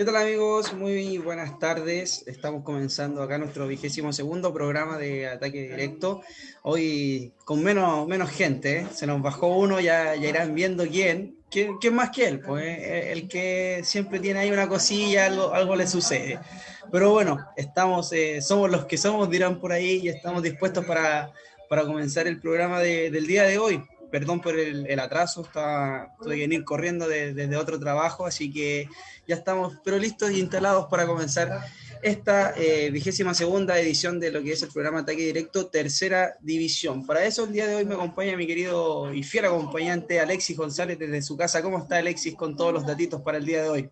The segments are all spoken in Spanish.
¿Qué tal amigos? Muy buenas tardes. Estamos comenzando acá nuestro vigésimo segundo programa de ataque directo. Hoy con menos, menos gente, ¿eh? se nos bajó uno, ya, ya irán viendo quién. ¿Quién, más que él? Pues eh, el que siempre tiene ahí una cosilla, algo, algo le sucede. Pero bueno, estamos, eh, somos los que somos, dirán por ahí, y estamos dispuestos para, para comenzar el programa del día de hoy perdón por el, atraso, estaba, tuve que venir corriendo desde otro trabajo, así que ya estamos, pero listos y instalados para comenzar esta eh, vigésima segunda edición de lo que es el programa Ataque Directo, tercera división. Para eso el día de hoy me acompaña mi querido y fiel acompañante Alexis González desde su casa. ¿Cómo está Alexis con todos los datitos para el día de hoy?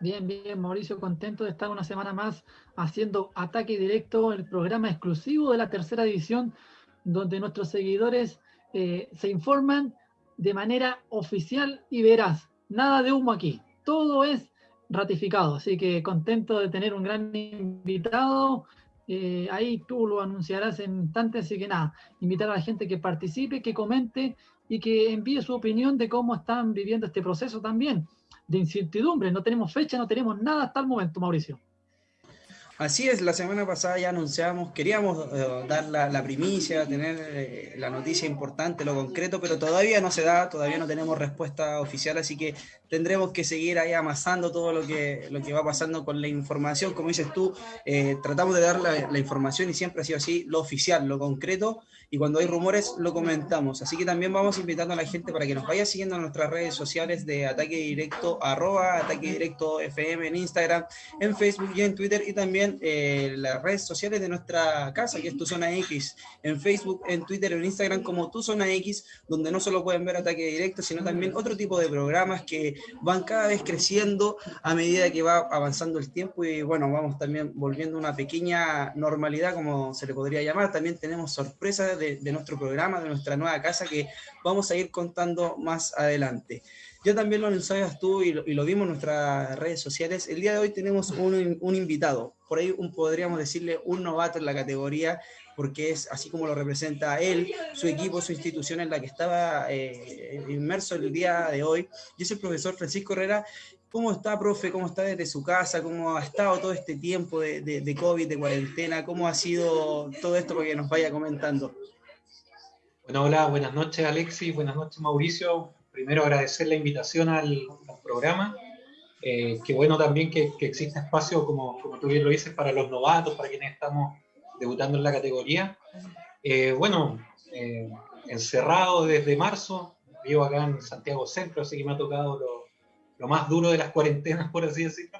Bien, bien, Mauricio, contento de estar una semana más haciendo Ataque Directo, el programa exclusivo de la tercera división, donde nuestros seguidores eh, se informan de manera oficial y veraz. Nada de humo aquí. Todo es ratificado. Así que contento de tener un gran invitado. Eh, ahí tú lo anunciarás en instantes. Así que nada, invitar a la gente que participe, que comente y que envíe su opinión de cómo están viviendo este proceso también de incertidumbre. No tenemos fecha, no tenemos nada hasta el momento, Mauricio. Así es, la semana pasada ya anunciamos, queríamos eh, dar la, primicia, tener eh, la noticia importante, lo concreto, pero todavía no se da, todavía no tenemos respuesta oficial, así que tendremos que seguir ahí amasando todo lo que, lo que va pasando con la información. Como dices tú, eh, tratamos de dar la, la, información y siempre ha sido así, lo oficial, lo concreto, y cuando hay rumores lo comentamos. Así que también vamos invitando a la gente para que nos vaya siguiendo en nuestras redes sociales de Ataque Directo, arroba Ataque Directo FM en Instagram, en Facebook y en Twitter, y también eh, las redes sociales de nuestra casa, que es Tu Zona X, en Facebook, en Twitter, en Instagram como Tu Zona X, donde no solo pueden ver Ataque Directo, sino también otro tipo de programas que van cada vez creciendo a medida que va avanzando el tiempo y bueno, vamos también volviendo a una pequeña normalidad, como se le podría llamar. También tenemos sorpresas de, nuestro programa, de nuestra nueva casa, que vamos a ir contando más adelante. Ya también lo anunciabas tú y lo, vimos en nuestras redes sociales. El día de hoy tenemos un, un invitado, por ahí un, podríamos decirle un novato en la categoría, porque es así como lo representa él, su equipo, su institución en la que estaba eh, inmerso el día de hoy. Y es el profesor Francisco Herrera. ¿Cómo está, profe? ¿Cómo está desde su casa? ¿Cómo ha estado todo este tiempo de, COVID, de cuarentena? ¿Cómo ha sido todo esto para que nos vaya comentando? Bueno, hola, buenas noches Alexis, buenas noches Mauricio. Primero agradecer la invitación al, programa. Eh, qué bueno también que, que exista espacio, como, como, tú bien lo dices, para los novatos, para quienes estamos debutando en la categoría. Eh, bueno, eh, encerrado desde marzo, vivo acá en Santiago Centro, así que me ha tocado lo, lo más duro de las cuarentenas, por así decirlo.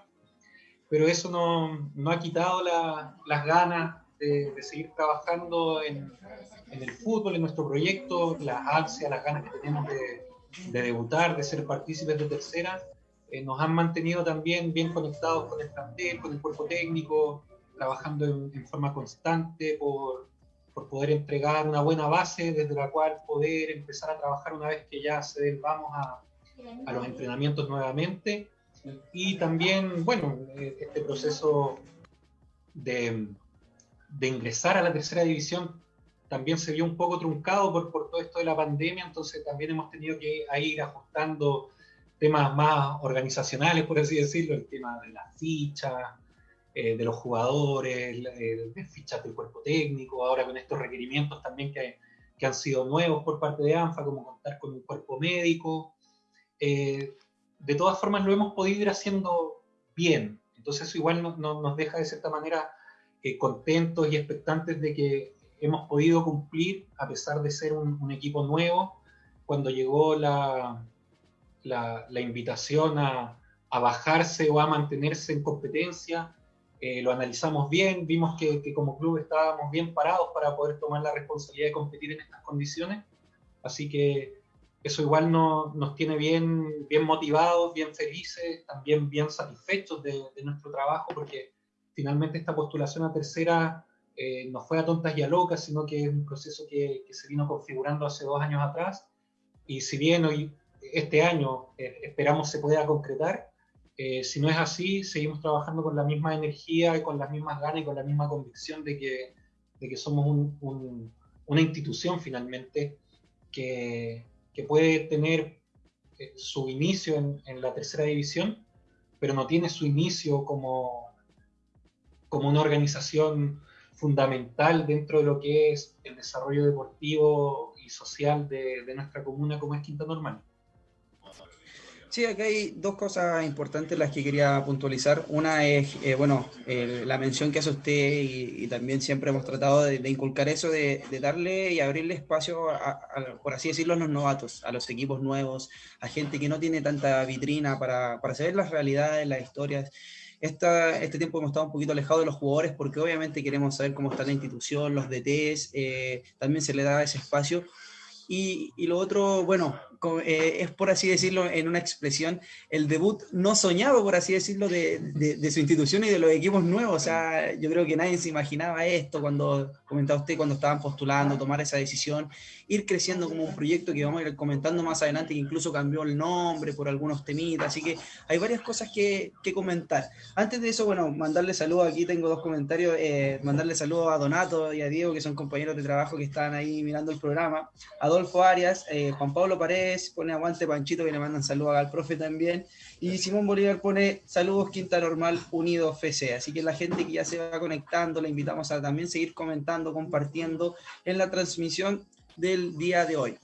Pero eso no, no ha quitado la, las ganas de, de seguir trabajando en, en el fútbol, en nuestro proyecto, las ansias, las ganas que tenemos de, debutar, de ser partícipes de tercera, eh, nos han mantenido también bien conectados con el plantel, con el cuerpo técnico, trabajando en, forma constante por, por, poder entregar una buena base desde la cual poder empezar a trabajar una vez que ya se vamos a, a los entrenamientos nuevamente. Y también, bueno, eh, este proceso de, de ingresar a la tercera división también se vio un poco truncado por, por todo esto de la pandemia, entonces también hemos tenido que ir ajustando temas más organizacionales, por así decirlo, el tema de las fichas, eh, de los jugadores, de fichas del cuerpo técnico, ahora con estos requerimientos también que, que, han sido nuevos por parte de ANFA, como contar con un cuerpo médico. Eh, de todas formas lo hemos podido ir haciendo bien, entonces igual no, nos deja de cierta manera contentos y expectantes de que hemos podido cumplir a pesar de ser un, equipo nuevo. Cuando llegó la, invitación a, a, bajarse o a mantenerse en competencia, eh, lo analizamos bien, vimos que, que, como club estábamos bien parados para poder tomar la responsabilidad de competir en estas condiciones. Así que eso igual no, nos tiene bien, bien motivados, bien felices, también bien satisfechos de, de nuestro trabajo, porque finalmente esta postulación a tercera eh, no fue a tontas y a locas, sino que es un proceso que, se vino configurando hace dos años atrás. Y si bien hoy, este año eh, esperamos se pueda concretar, eh, si no es así, seguimos trabajando con la misma energía y con las mismas ganas y con la misma convicción de que, de que somos una institución finalmente que, que puede tener su inicio en, la tercera división, pero no tiene su inicio como, como una organización fundamental dentro de lo que es el desarrollo deportivo y social de nuestra comuna como es Quinta Normal. Sí, aquí hay dos cosas importantes las que quería puntualizar. Una es, eh, bueno, la mención que hace usted y, también siempre hemos tratado de, inculcar eso, de, darle y abrirle espacio, a, por así decirlo, a los novatos, a los equipos nuevos, a gente que no tiene tanta vitrina para, para saber las realidades, las historias. Esta, este tiempo hemos estado un poquito alejados de los jugadores porque obviamente queremos saber cómo está la institución, los DTs, eh, también se le da ese espacio. Y, y, lo otro, bueno, eh, es por así decirlo, en una expresión, el debut no soñado, por así decirlo, de, de, su institución y de los equipos nuevos. O sea, yo creo que nadie se imaginaba esto cuando comentaba usted, cuando estaban postulando, tomar esa decisión, ir creciendo como un proyecto que vamos a ir comentando más adelante, que incluso cambió el nombre por algunos temitas. Así que hay varias cosas que, que comentar. Antes de eso, bueno, mandarle saludos, aquí tengo dos comentarios, eh, mandarle saludos a Donato y a Diego, que son compañeros de trabajo que están ahí mirando el programa, Adolfo Arias, eh, Juan Pablo Paredes, pone aguante Panchito, que le mandan saludos al profe también. Y Simón Bolívar pone saludos Quinta Normal Unido FC. Así que la gente que ya se va conectando, le invitamos a también seguir comentando, compartiendo en la transmisión del día de hoy.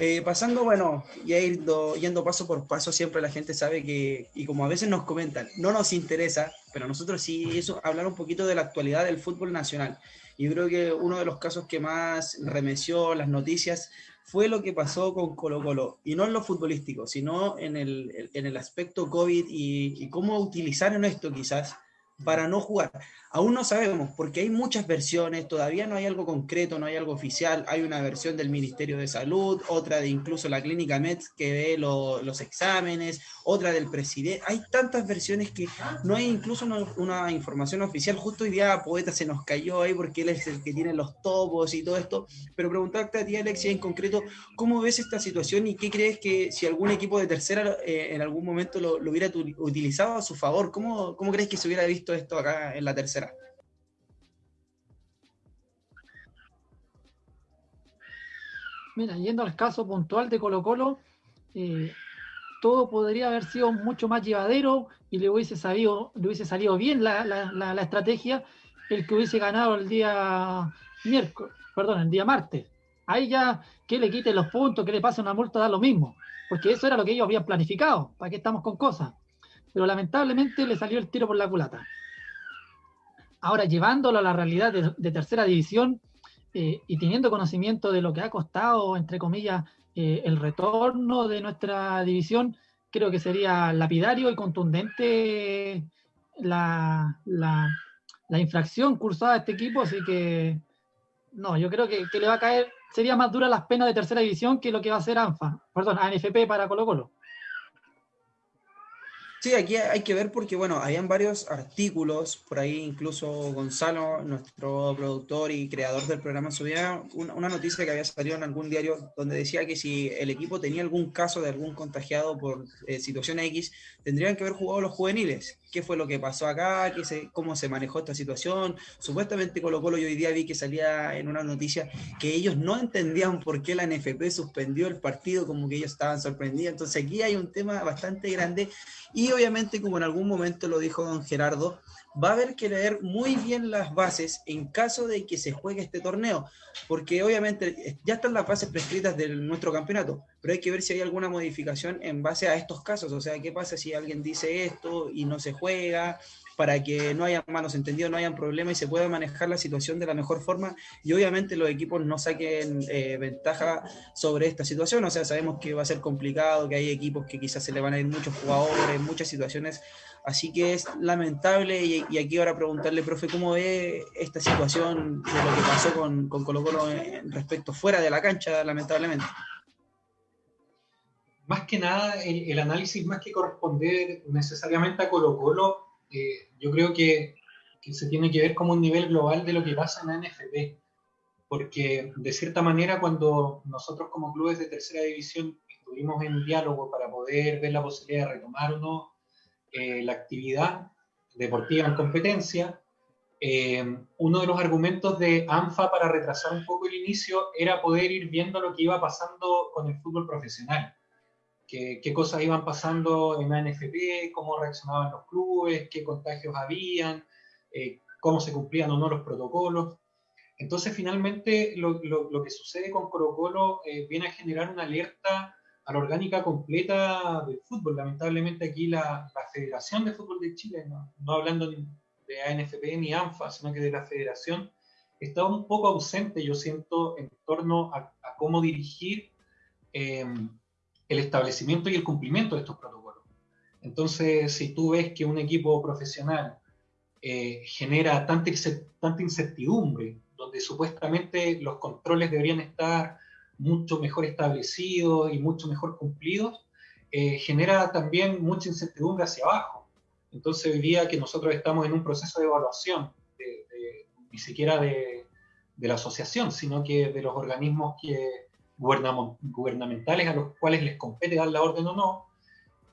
Eh, pasando, bueno, ya yendo, yendo paso por paso, siempre la gente sabe que, y como a veces nos comentan, no nos interesa, pero nosotros sí, eso, hablar un poquito de la actualidad del fútbol nacional. Y creo que uno de los casos que más remeció las noticias fue lo que pasó con Colo Colo, y no en lo futbolístico, sino en el, en el aspecto COVID y, y cómo utilizaron esto quizás para no jugar. Aún no sabemos, porque hay muchas versiones, todavía no hay algo concreto, no hay algo oficial. Hay una versión del Ministerio de Salud, otra de incluso la clínica METS que ve los exámenes, otra del presidente. Hay tantas versiones que no hay incluso una, información oficial. Justo hoy día Poeta se nos cayó ahí porque él es el que tiene los topos y todo esto. Pero preguntarte a ti, Alexia, en concreto, ¿cómo ves esta situación y qué crees que si algún equipo de tercera eh, en algún momento lo, hubiera utilizado a su favor? ¿Cómo, ¿Cómo crees que se hubiera visto esto acá en la tercera? Mira, yendo al caso puntual de Colo Colo, eh, todo podría haber sido mucho más llevadero y le hubiese, sabido, le hubiese salido bien la, estrategia el que hubiese ganado el día miércoles, perdón, el día martes. Ahí ya que le quiten los puntos, que le pase una multa, da lo mismo, porque eso era lo que ellos habían planificado, ¿para qué estamos con cosas? Pero lamentablemente le salió el tiro por la culata. Ahora, llevándolo a la realidad de tercera división, eh, y teniendo conocimiento de lo que ha costado, entre comillas, eh, el retorno de nuestra división, creo que sería lapidario y contundente la, infracción cursada a este equipo, así que no, yo creo que, que, le va a caer, sería más dura las penas de tercera división que lo que va a hacer ANFA, perdón, ANFP para Colo Colo. Sí, aquí hay que ver porque, bueno, habían varios artículos, por ahí incluso Gonzalo, nuestro productor y creador del programa, subía una, noticia que había salido en algún diario donde decía que si el equipo tenía algún caso de algún contagiado por eh, situación X, tendrían que haber jugado los juveniles. ¿Qué fue lo que pasó acá? ¿Qué se, ¿Cómo se manejó esta situación? Supuestamente Colo Colo yo hoy día vi que salía en una noticia que ellos no entendían por qué la NFP suspendió el partido, como que ellos estaban sorprendidos. Entonces aquí hay un tema bastante grande y obviamente, como en algún momento lo dijo don Gerardo, va a haber que leer muy bien las bases en caso de que se juegue este torneo, porque obviamente ya están las bases prescritas de nuestro campeonato, pero hay que ver si hay alguna modificación en base a estos casos, o sea, qué pasa si alguien dice esto y no se juega, para que no haya malos entendidos, no hayan problemas y se pueda manejar la situación de la mejor forma y obviamente los equipos no saquen eh, ventaja sobre esta situación. O sea, sabemos que va a ser complicado, que hay equipos que quizás se le van a ir muchos jugadores, muchas situaciones. Así que es lamentable y, aquí ahora preguntarle, profe, ¿cómo ve esta situación de lo que pasó con, con Colo Colo respecto fuera de la cancha, lamentablemente? Más que nada, el, el análisis más que corresponder necesariamente a Colo Colo, yo creo que, se tiene que ver como un nivel global de lo que pasa en la NFP, porque de cierta manera cuando nosotros como clubes de tercera división estuvimos en diálogo para poder ver la posibilidad de retomar o no eh, la actividad deportiva en competencia, eh, uno de los argumentos de ANFA para retrasar un poco el inicio era poder ir viendo lo que iba pasando con el fútbol profesional. qué, cosas iban pasando en la NFP, cómo reaccionaban los clubes, qué contagios habían, eh, cómo se cumplían o no los protocolos. Entonces, finalmente, lo, que sucede con Colo Colo eh, viene a generar una alerta a la orgánica completa del fútbol. Lamentablemente aquí la, Federación de Fútbol de Chile, no, hablando de ANFP ni ANFA, sino que de la Federación, está un poco ausente, yo siento, en torno a, cómo dirigir em, el establecimiento y el cumplimiento de estos protocolos. Entonces, si tú ves que un equipo profesional eh, genera tanta, tanta incertidumbre, donde supuestamente los controles deberían estar mucho mejor establecidos y mucho mejor cumplidos, eh, genera también mucha incertidumbre hacia abajo. Entonces, hoy día que nosotros estamos en un proceso de evaluación, ni siquiera de, la asociación, sino que de los organismos que, gubernamentales a los cuales les compete dar la orden o no,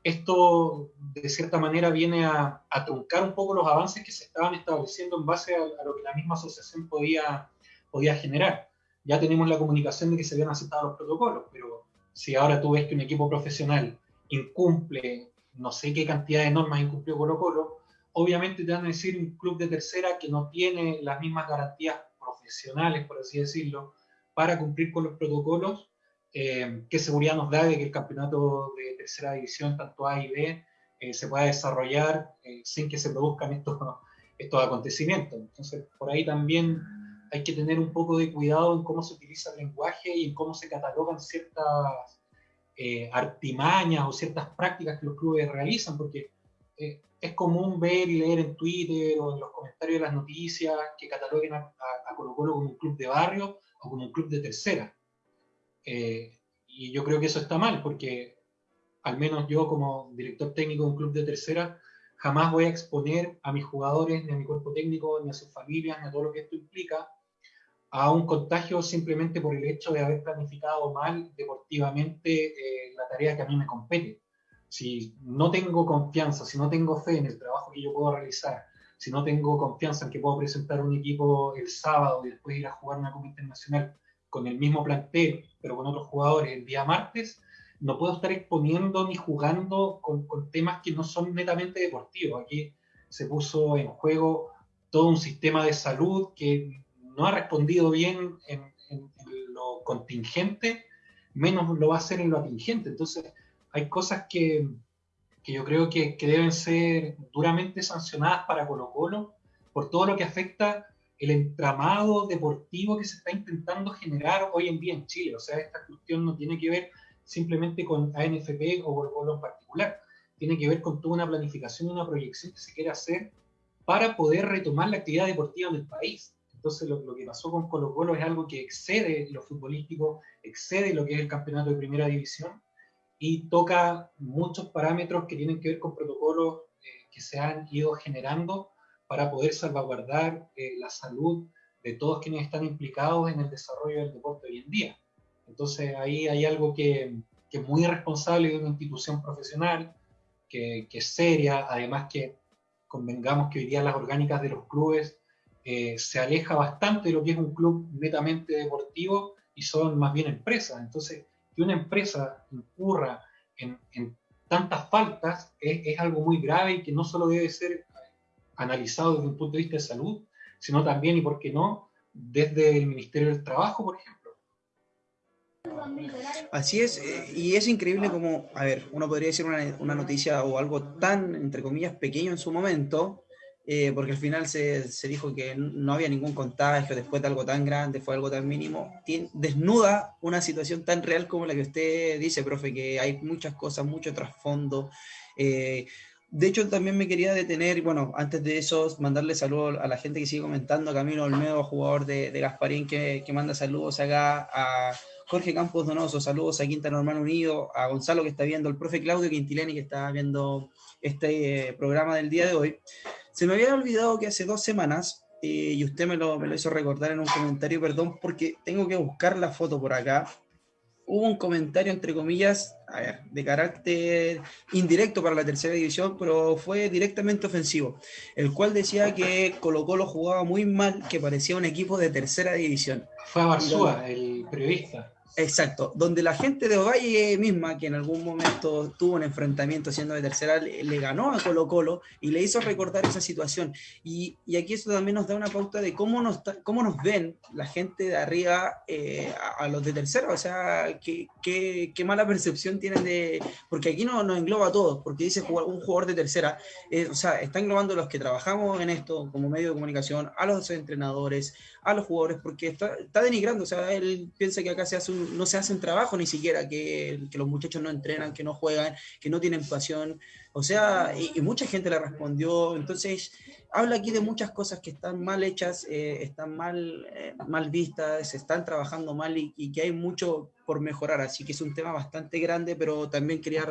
esto de cierta manera viene a, truncar un poco los avances que se estaban estableciendo en base a, a, lo que la misma asociación podía, podía generar ya tenemos la comunicación de que se habían aceptado los protocolos, pero si ahora tú ves que un equipo profesional incumple no sé qué cantidad de normas incumplió Colo Colo, obviamente te van a decir un club de tercera que no tiene las mismas garantías profesionales, por así decirlo, para cumplir con los protocolos, eh, qué seguridad nos da de que el campeonato de tercera división, tanto A y B, eh, se pueda desarrollar eh, sin que se produzcan estos, estos acontecimientos. Entonces, por ahí también hay que tener un poco de cuidado en cómo se utiliza el lenguaje y en cómo se catalogan ciertas eh, artimañas o ciertas prácticas que los clubes realizan, porque eh, es común ver y leer en Twitter o en los comentarios de las noticias que cataloguen a, Colo Colo como un club de barrio o como un club de tercera. Eh, y yo creo que eso está mal, porque al menos yo como director técnico de un club de tercera, jamás voy a exponer a mis jugadores, ni a mi cuerpo técnico, ni a sus familias, ni a todo lo que esto implica, a un contagio simplemente por el hecho de haber planificado mal deportivamente eh, la tarea que a mí me compete. Si no tengo confianza, si no tengo fe en el trabajo que yo puedo realizar, si no tengo confianza en que puedo presentar un equipo el sábado y después ir a jugar una Copa Internacional con el mismo plantel, pero con otros jugadores el día martes, no puedo estar exponiendo ni jugando con, con temas que no son netamente deportivos. Aquí se puso en juego todo un sistema de salud que no ha respondido bien en, lo contingente, menos lo va a hacer en lo atingente. Entonces, hay cosas que, yo creo que, deben ser duramente sancionadas para Colo Colo por todo lo que afecta el entramado deportivo que se está intentando generar hoy en día en Chile. O sea, esta cuestión no tiene que ver simplemente con ANFP o Colo Colo en particular, tiene que ver con toda una planificación y una proyección que se quiere hacer para poder retomar la actividad deportiva en el país. Entonces lo, que pasó con Colo Colo es algo que excede lo futbolístico, excede lo que es el campeonato de primera división y toca muchos parámetros que tienen que ver con protocolos eh, que se han ido generando para poder salvaguardar eh, la salud de todos quienes están implicados en el desarrollo del deporte hoy en día. Entonces ahí hay algo que, es muy responsable de una institución profesional, que, que, es seria, además que convengamos que hoy día las orgánicas de los clubes eh, se aleja bastante de lo que es un club netamente deportivo y son más bien empresas. Entonces, que una empresa incurra en, tantas faltas es, algo muy grave y que no solo debe ser analizado desde un punto de vista de salud, sino también, y por qué no, desde el Ministerio del Trabajo, por ejemplo. Así es, eh, y es increíble como, a ver, uno podría decir una, una noticia o algo tan, entre comillas, pequeño en su momento, eh, porque al final se, se, dijo que no había ningún contagio después de algo tan grande, fue algo tan mínimo, desnuda una situación tan real como la que usted dice, profe, que hay muchas cosas, mucho trasfondo. Eh, de hecho, también me quería detener, bueno, antes de eso, mandarle saludos a la gente que sigue comentando, Camilo Olmedo, jugador de, de Gasparín, que, que, manda saludos acá, a Jorge Campos Donoso, saludos a Quinta Normal Unido, a Gonzalo que está viendo, el profe Claudio Quintileni que está viendo este eh, programa del día de hoy. Se me había olvidado que hace dos semanas, eh, y usted me lo, me lo hizo recordar en un comentario, perdón, porque tengo que buscar la foto por acá. Hubo un comentario, entre comillas, a ver, de carácter indirecto para la tercera división, pero fue directamente ofensivo, el cual decía que Colo Colo jugaba muy mal, que parecía un equipo de tercera división. Fue a Barzúa, el periodista. Exacto, donde la gente de Ovalle misma, que en algún momento tuvo un enfrentamiento siendo de tercera, le, ganó a Colo Colo y le hizo recordar esa situación. Y, aquí eso también nos da una pauta de cómo nos, cómo nos ven la gente de arriba eh, a, los de tercera, o sea, qué, qué, mala percepción tienen de... Porque aquí no nos engloba a todos, porque dice un jugador de tercera, eh, o sea, está englobando a los que trabajamos en esto como medio de comunicación, a los entrenadores, a los jugadores, porque está, está denigrando, o sea, él piensa que acá se hace no se hacen trabajo ni siquiera, que, que, los muchachos no entrenan, que no juegan, que no tienen pasión, o sea, y, mucha gente le respondió, entonces habla aquí de muchas cosas que están mal hechas, eh, están mal, eh, mal vistas, se están trabajando mal y, que hay mucho por mejorar, así que es un tema bastante grande, pero también quería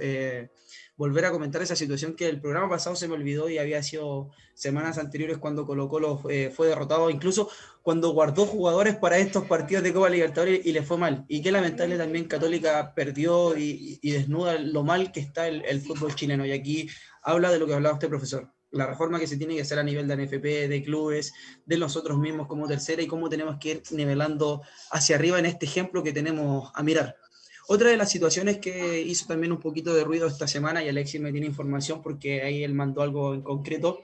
eh, volver a comentar esa situación que el programa pasado se me olvidó y había sido semanas anteriores cuando Colo Colo eh, fue derrotado, incluso cuando guardó jugadores para estos partidos de Copa Libertadores y le fue mal. Y qué lamentable también Católica perdió y, desnuda lo mal que está el, fútbol chileno. Y aquí habla de lo que hablaba usted, profesor la reforma que se tiene que hacer a nivel de NFP, de clubes, de nosotros mismos como tercera y cómo tenemos que ir nivelando hacia arriba en este ejemplo que tenemos a mirar. Otra de las situaciones que hizo también un poquito de ruido esta semana, y Alexis me tiene información porque ahí él mandó algo en concreto,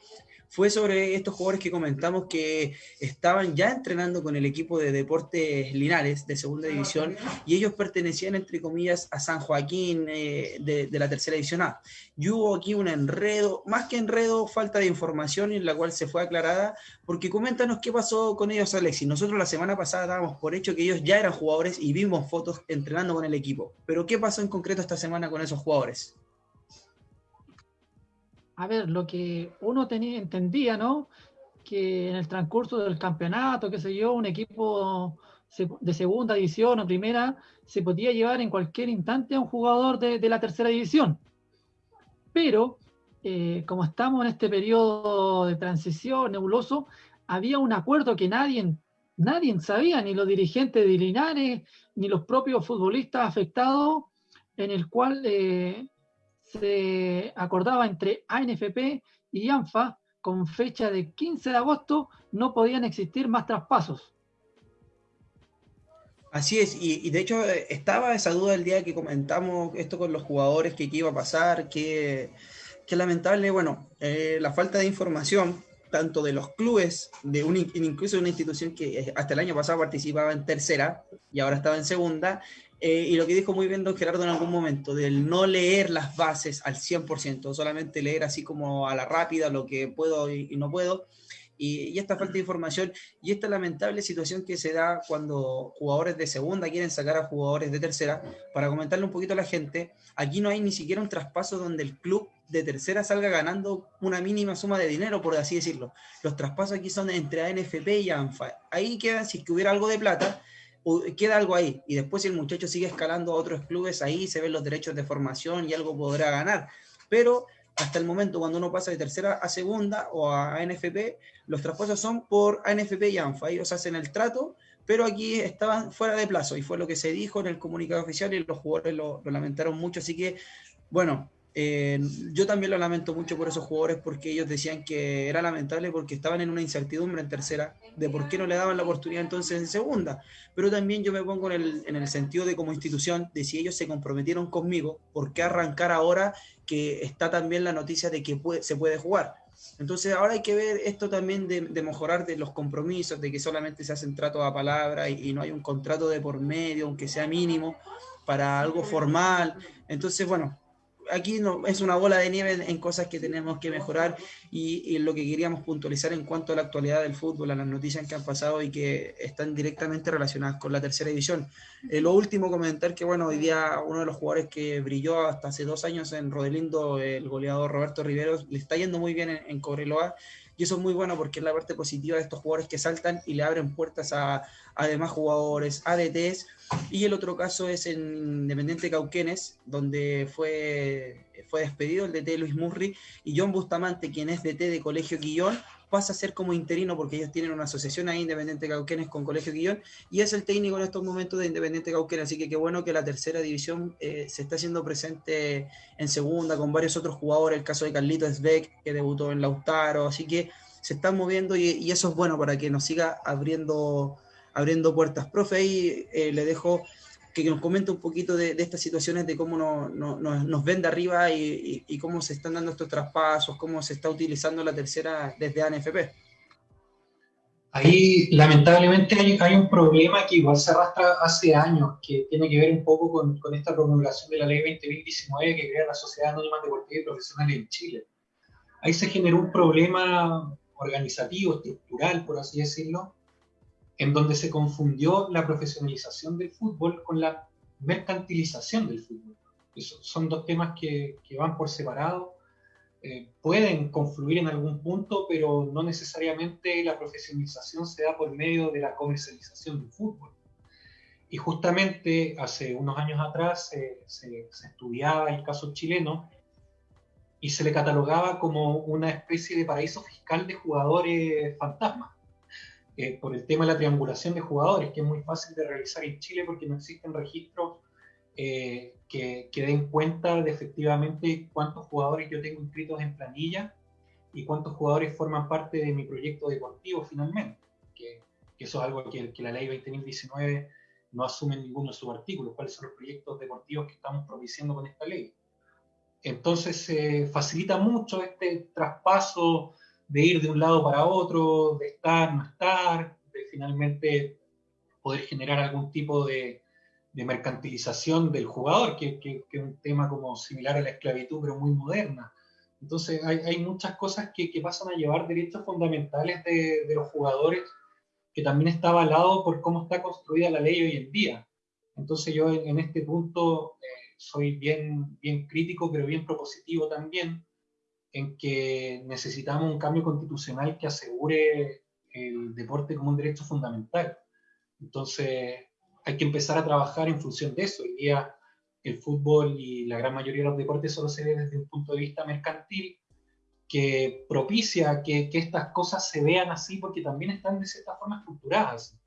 fue sobre estos jugadores que comentamos que estaban ya entrenando con el equipo de Deportes Linares de segunda división y ellos pertenecían, entre comillas, a San Joaquín eh, de, la tercera división A. Y hubo aquí un enredo, más que enredo, falta de información en la cual se fue aclarada, porque coméntanos qué pasó con ellos, Alexis. Nosotros la semana pasada dábamos por hecho que ellos ya eran jugadores y vimos fotos entrenando con el equipo. Pero ¿qué pasó en concreto esta semana con esos jugadores? A ver, lo que uno entendía, ¿no? Que en el transcurso del campeonato, qué sé yo, un equipo de segunda división o primera se podía llevar en cualquier instante a un jugador de, la tercera división. Pero, eh, como estamos en este periodo de transición nebuloso, había un acuerdo que nadie, nadie sabía, ni los dirigentes de Linares, ni los propios futbolistas afectados, en el cual eh, se acordaba entre ANFP y ANFA con fecha de 15 de agosto no podían existir más traspasos. Así es, y, de hecho eh, estaba esa duda el día que comentamos esto con los jugadores, que qué iba a pasar, que, lamentable, bueno, eh, la falta de información, tanto de los clubes, de un, incluso de una institución que eh, hasta el año pasado participaba en tercera y ahora estaba en segunda, eh, y lo que dijo muy bien don Gerardo en algún momento, del no leer las bases al 100%, solamente leer así como a la rápida lo que puedo y, no puedo, y, esta falta de información y esta lamentable situación que se da cuando jugadores de segunda quieren sacar a jugadores de tercera, para comentarle un poquito a la gente, aquí no hay ni siquiera un traspaso donde el club de tercera salga ganando una mínima suma de dinero, por así decirlo. Los traspasos aquí son entre ANFP y ANFA. Ahí quedan, si es que hubiera algo de plata, queda algo ahí. Y después si el muchacho sigue escalando a otros clubes, ahí se ven los derechos de formación y algo podrá ganar. Pero hasta el momento, cuando uno pasa de tercera a segunda o a ANFP, los traspasos son por ANFP y ANFA. Ellos hacen el trato, pero aquí estaban fuera de plazo y fue lo que se dijo en el comunicado oficial y los jugadores lo, lo lamentaron mucho. Así que, bueno, eh, yo también lo lamento mucho por esos jugadores porque ellos decían que era lamentable porque estaban en una incertidumbre en tercera de por qué no le daban la oportunidad entonces en segunda. Pero también yo me pongo en el, en el sentido de como institución, de si ellos se comprometieron conmigo, ¿por qué arrancar ahora que está también la noticia de que se puede jugar? Entonces ahora hay que ver esto también de, mejorar de los compromisos, de que solamente se hacen tratos a palabra y no hay un contrato de por medio, aunque sea mínimo, para algo formal. Entonces, bueno, aquí no, es una bola de nieve en cosas que tenemos que mejorar y, lo que queríamos puntualizar en cuanto a la actualidad del fútbol, a las noticias que han pasado y que están directamente relacionadas con la tercera división. Eh, lo último comentar que, bueno, hoy día uno de los jugadores que brilló hasta hace dos años en Rodelindo, el goleador Roberto Riveros, le está yendo muy bien en, en y eso es muy bueno porque es la parte positiva de estos jugadores que saltan y le abren puertas a, a demás jugadores, ADTs. Y el otro caso es en Independiente Cauquenes, donde fue, fue despedido el DT Luis Murri y John Bustamante, quien es DT de Colegio Quillón, pasa a ser como interino porque ellos tienen una asociación ahí, Independiente Cauquenes, con Colegio Guillón, y es el técnico en estos momentos de Independiente Cauquenes, así que qué bueno que la tercera división eh, se está haciendo presente en segunda con varios otros jugadores, el caso de Carlitos Beck, que debutó en Lautaro, así que se están moviendo y, eso es bueno para que nos siga abriendo abriendo puertas. Profe, ahí eh, le dejo que nos comente un poquito de, estas situaciones, de cómo nos ven de arriba y, cómo se están dando estos traspasos, cómo se está utilizando la tercera desde ANFP. Ahí lamentablemente hay, un problema que igual se arrastra hace años, que tiene que ver un poco con, con esta promulgación de la ley 2019 que crea la Sociedad Anónima Deportiva y Profesional en Chile. Ahí se generó un problema organizativo, estructural, por así decirlo, en donde se confundió la profesionalización del fútbol con la mercantilización del fútbol. son dos temas que, que van por separado eh, pueden confluir en algún punto, pero no necesariamente la profesionalización se da por medio de la comercialización del fútbol. Y justamente hace unos años atrás eh, se, estudiaba el caso chileno y se le catalogaba como una especie de paraíso fiscal de jugadores fantasmas, eh, por el tema de la triangulación de jugadores, que es muy fácil de realizar en Chile porque no existen registros eh, que, den cuenta de efectivamente cuántos jugadores yo tengo inscritos en planilla y cuántos jugadores forman parte de mi proyecto deportivo finalmente, que, eso es algo que, que, la ley 2019 no asume en ninguno de sus artículos, cuáles son los proyectos deportivos que estamos propiciando con esta ley. Entonces se facilita mucho este traspaso de ir de un lado para otro, de estar, no estar, de finalmente poder generar algún tipo de, mercantilización del jugador, que, es un tema como similar a la esclavitud, pero muy moderna. Entonces hay, muchas cosas que, pasan a llevar derechos fundamentales de, los jugadores, que también está avalado por cómo está construida la ley hoy en día. Entonces yo en, este punto eh, soy bien, bien crítico, pero bien propositivo también, en que necesitamos un cambio constitucional que asegure el deporte como un derecho fundamental. Entonces, hay que empezar a trabajar en función de eso. Hoy día el fútbol y la gran mayoría de los deportes solo se ve desde un punto de vista mercantil que propicia que, que estas cosas se vean así porque también están de cierta forma estructuradas.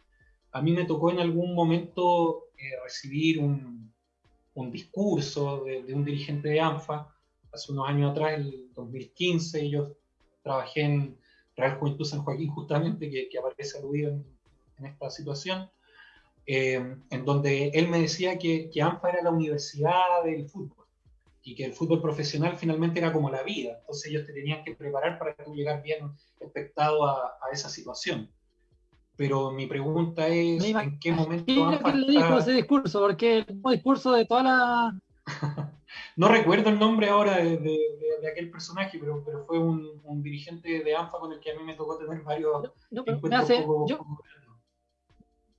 A mí me tocó en algún momento eh, recibir un, un discurso de, de, un dirigente de ANFA hace unos años atrás, el 2015, yo trabajé en Real Juventud San Joaquín justamente, que, que aparece aludido en, en esta situación, eh, en donde él me decía que, que, ANFA era la universidad del fútbol y que el fútbol profesional finalmente era como la vida. Entonces ellos te tenían que preparar para que tú llegar bien expectado a, a esa situación. Pero mi pregunta es, ¿en qué momento ANFA le dijo ese discurso? Porque el discurso de toda la... no recuerdo el nombre ahora de, de, de aquel personaje, pero, pero fue un, un, dirigente de ANFA con el que a mí me tocó tener varios no, no, me hace, yo,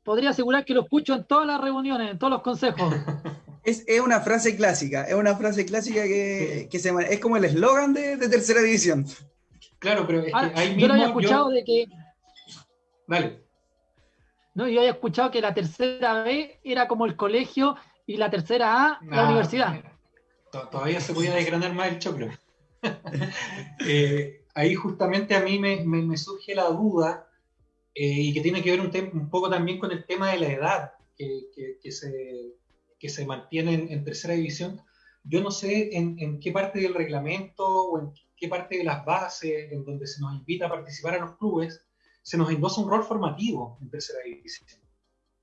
podría asegurar que lo escucho en todas las reuniones, en todos los consejos. Es, es una frase clásica, es una frase clásica que, que se, es como el eslogan de, de, tercera división. Claro, pero es que ah, ahí yo lo había escuchado yo... de que. Vale. No, yo había escuchado que la tercera B era como el colegio y la tercera A la universidad. Todavía se podía desgranar más el choclo. eh, ahí justamente a mí me, surge la duda eh, y que tiene que ver un, poco también con el tema de la edad que, se, que se mantiene en, tercera división. Yo no sé en, qué parte del reglamento o en qué parte de las bases en donde se nos invita a participar a los clubes, se nos endosa un rol formativo en tercera división.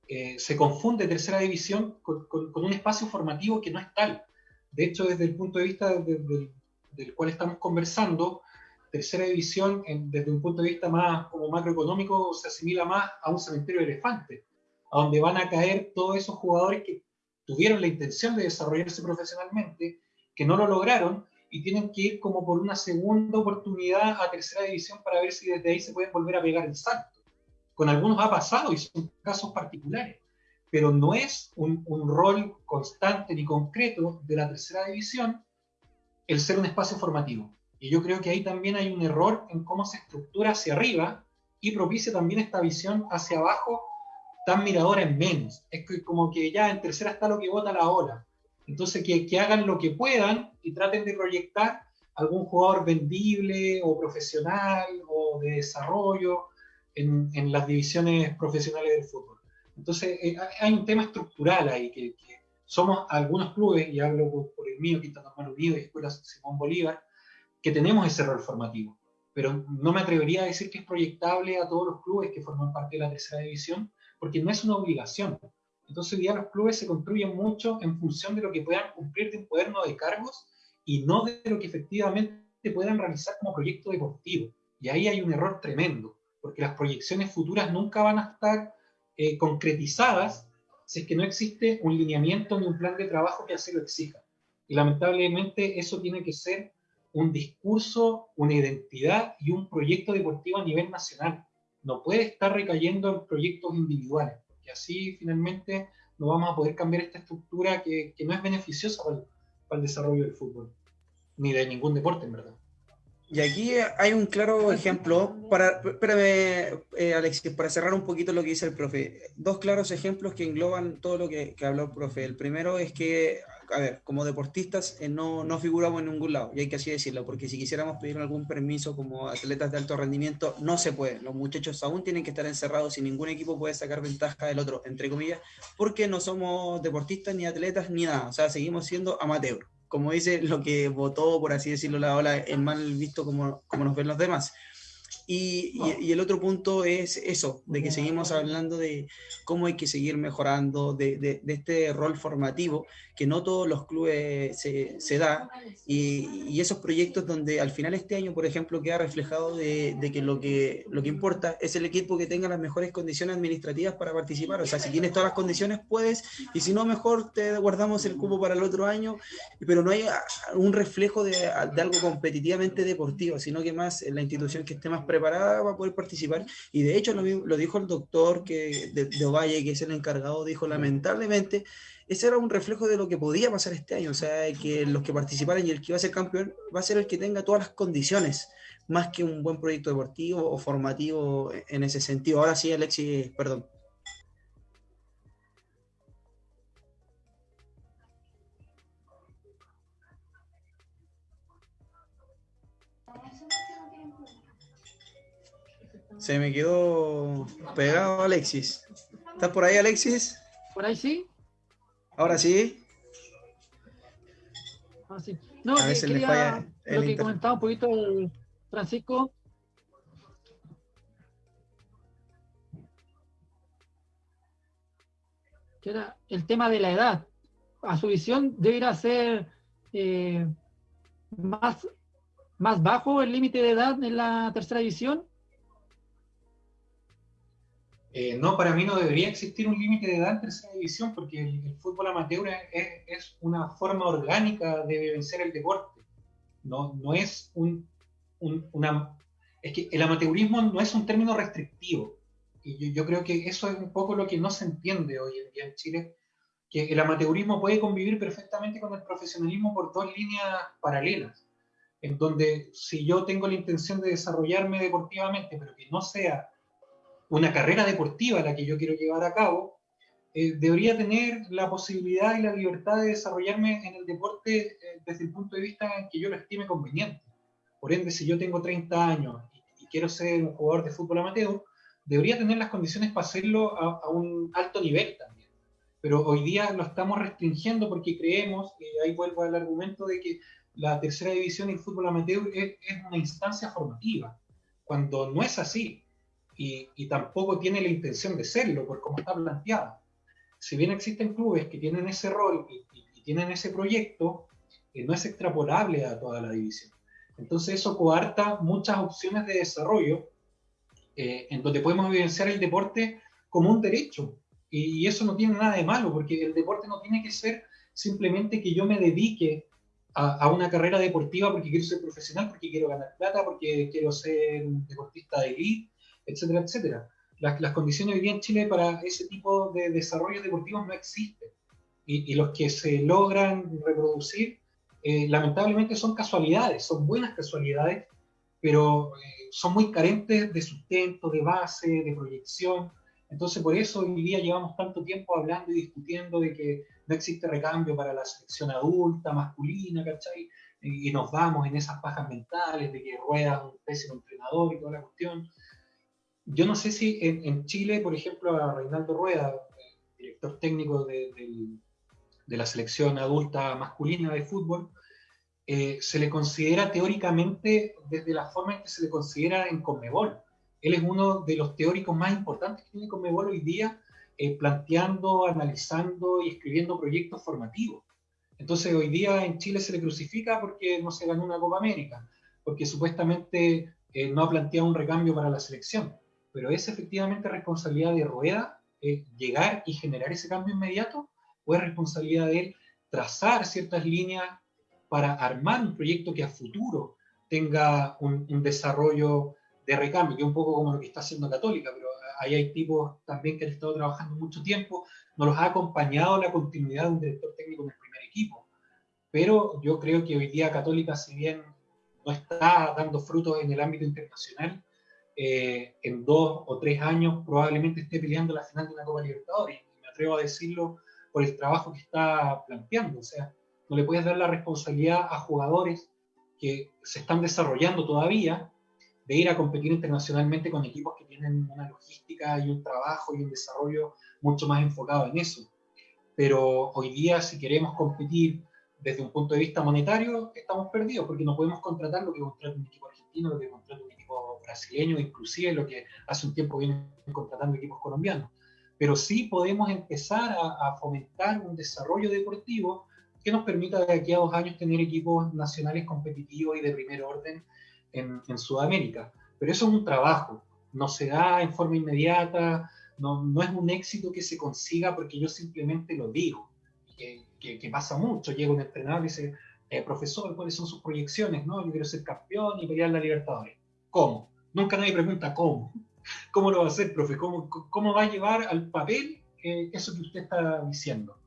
Eh, se confunde tercera división con, un espacio formativo que no es tal. De hecho, desde el punto de vista de, de, del cual estamos conversando, tercera división, desde un punto de vista más como macroeconómico, se asimila más a un cementerio de elefantes, a donde van a caer todos esos jugadores que tuvieron la intención de desarrollarse profesionalmente, que no lo lograron y tienen que ir como por una segunda oportunidad a tercera división para ver si desde ahí se pueden volver a pegar el salto. Con algunos ha pasado y son casos particulares, pero no es un, rol constante ni concreto de la tercera división el ser un espacio formativo. Y yo creo que ahí también hay un error en cómo se estructura hacia arriba y propicia también esta visión hacia abajo tan miradora en menos. Es que como que ya en tercera está lo que vota la ola. Entonces que, hagan lo que puedan y traten de proyectar algún jugador vendible o profesional o de desarrollo en las divisiones profesionales del fútbol. Entonces eh, hay un tema estructural ahí que, que, somos algunos clubes, y hablo por, por el mío, Quinta Normal Unido y Escuela Simón Bolívar, que tenemos ese rol formativo, pero no me atrevería a decir que es proyectable a todos los clubes que forman parte de la tercera división, porque no es una obligación. Entonces hoy día los clubes se construyen mucho en función de lo que puedan cumplir de un cuaderno de cargos y no de lo que efectivamente puedan realizar como proyecto deportivo. Y ahí hay un error tremendo, porque las proyecciones futuras nunca van a estar eh, concretizadas si es que no existe un lineamiento ni un plan de trabajo que así lo exija. Y lamentablemente eso tiene que ser un discurso, una identidad y un proyecto deportivo a nivel nacional. No puede estar recayendo en proyectos individuales, porque así finalmente no vamos a poder cambiar esta estructura que, que no es beneficiosa para para el desarrollo del fútbol, ni de ningún deporte en verdad. Y aquí hay un claro ejemplo, para, espérame, eh, Alexis, para cerrar un poquito lo que dice el profe. Dos claros ejemplos que engloban todo lo que, que habló el profe. El primero es que, a ver, como deportistas eh, no, no figuramos en ningún lado, y hay que así decirlo, porque si quisiéramos pedir algún permiso como atletas de alto rendimiento, no se puede. Los muchachos aún tienen que estar encerrados y ningún equipo puede sacar ventaja del otro, entre comillas, porque no somos deportistas, ni atletas, ni nada. O sea, seguimos siendo amateur como dice, lo que votó, por así decirlo, la ola es mal visto como, como nos ven los demás. Y, y, el otro punto es eso, de que seguimos hablando de cómo hay que seguir mejorando, de, de, de este rol formativo que no todos los clubes se, se da, y, y, esos proyectos donde al final este año, por ejemplo, queda reflejado de, de, que, lo que lo que importa es el equipo que tenga las mejores condiciones administrativas para participar. O sea, si tienes todas las condiciones, puedes, y si no, mejor te guardamos el cupo para el otro año, pero no hay un reflejo de, de algo competitivamente deportivo, sino que más la institución que esté más preparada va a poder participar. Y de hecho, lo, lo dijo el doctor que, de, de Ovalle, que es el encargado, dijo lamentablemente ese era un reflejo de lo que podía pasar este año, o sea, que los que participaran y el que iba a ser campeón va a ser el que tenga todas las condiciones, más que un buen proyecto deportivo o formativo en ese sentido. Ahora sí, Alexis, perdón. Se me quedó pegado Alexis. ¿Estás por ahí, Alexis? Por ahí sí. Ahora sí. Ah, sí. No, a veces quería, falla lo que comentaba un poquito el Francisco. Que era el tema de la edad. A su visión debería ser eh, más, más bajo el límite de edad en la tercera división eh, no, para mí no debería existir un límite de edad en tercera división porque el, fútbol amateur es, una forma orgánica de vencer el deporte. No, no es un, un, una... Es que el amateurismo no es un término restrictivo. Y yo, creo que eso es un poco lo que no se entiende hoy en día en Chile, que el amateurismo puede convivir perfectamente con el profesionalismo por dos líneas paralelas, en donde si yo tengo la intención de desarrollarme deportivamente, pero que no sea una carrera deportiva la que yo quiero llevar a cabo, eh, debería tener la posibilidad y la libertad de desarrollarme en el deporte eh, desde el punto de vista que yo lo estime conveniente. Por ende, si yo tengo 30 años y, quiero ser un jugador de fútbol amateur, debería tener las condiciones para hacerlo a, un alto nivel también. Pero hoy día lo estamos restringiendo porque creemos, y ahí vuelvo al argumento de que la tercera división y fútbol amateur es una instancia formativa, cuando no es así y, y, tampoco tiene la intención de serlo, por cómo está planteada. Si bien existen clubes que tienen ese rol y, y, y tienen ese proyecto, eh, no es extrapolable a toda la división. Entonces eso coarta muchas opciones de desarrollo eh, en donde podemos evidenciar el deporte como un derecho. Y, eso no tiene nada de malo, porque el deporte no tiene que ser simplemente que yo me dedique a, a, una carrera deportiva porque quiero ser profesional, porque quiero ganar plata, porque quiero ser deportista de elite, etcétera, etcétera. Las, las, condiciones hoy día en Chile para ese tipo de desarrollos deportivos no existen. Y, y los que se logran reproducir, eh, lamentablemente son casualidades, son buenas casualidades, pero eh, son muy carentes de sustento, de base, de proyección. Entonces, por eso hoy día llevamos tanto tiempo hablando y discutiendo de que no existe recambio para la selección adulta, masculina, ¿cachai? Y, nos vamos en esas pajas mentales de que rueda un pésimo entrenador y toda la cuestión yo no sé si en, Chile, por ejemplo, a Reinaldo Rueda, director técnico de la selección adulta masculina de fútbol, eh, se le considera teóricamente desde la forma en que se le considera en Conmebol. Él es uno de los teóricos más importantes que tiene Conmebol hoy día eh, planteando, analizando y escribiendo proyectos formativos. Entonces hoy día en Chile se le crucifica porque no se ganó una Copa América, porque supuestamente eh, no ha planteado un recambio para la selección. Pero es efectivamente responsabilidad de Rueda eh, llegar y generar ese cambio inmediato, o es responsabilidad de él trazar ciertas líneas para armar un proyecto que a futuro tenga un, desarrollo de recambio, que es un poco como lo que está haciendo Católica, pero ahí hay tipos también que han estado trabajando mucho tiempo, nos los ha acompañado la continuidad de un director técnico en el primer equipo. Pero yo creo que hoy día Católica, si bien no está dando frutos en el ámbito internacional, eh, en dos o tres años probablemente esté peleando la final de una Copa Libertadores. Y me atrevo a decirlo por el trabajo que está planteando. O sea, no le puedes dar la responsabilidad a jugadores que se están desarrollando todavía de ir a competir internacionalmente con equipos que tienen una logística y un trabajo y un desarrollo mucho más enfocado en eso. Pero hoy día, si queremos competir desde un punto de vista monetario, estamos perdidos porque no podemos contratar lo que contrata un equipo argentino, lo que contrata un equipo brasileño, inclusive lo que hace un tiempo vienen contratando equipos colombianos. Pero sí podemos empezar a, fomentar un desarrollo deportivo que nos permita de aquí a dos años tener equipos nacionales competitivos y de primer orden en, en Sudamérica. Pero eso es un trabajo, no se da en forma inmediata, no, no, es un éxito que se consiga porque yo simplemente lo digo, que, que, pasa mucho. Llega un entrenador y dice, eh, profesor, ¿cuáles son sus proyecciones? No, yo quiero ser campeón y pelear la Libertadores. ¿Cómo? Nunca nadie pregunta cómo. ¿Cómo lo va a hacer, profe? ¿Cómo, cómo va a llevar al papel eh, eso que usted está diciendo?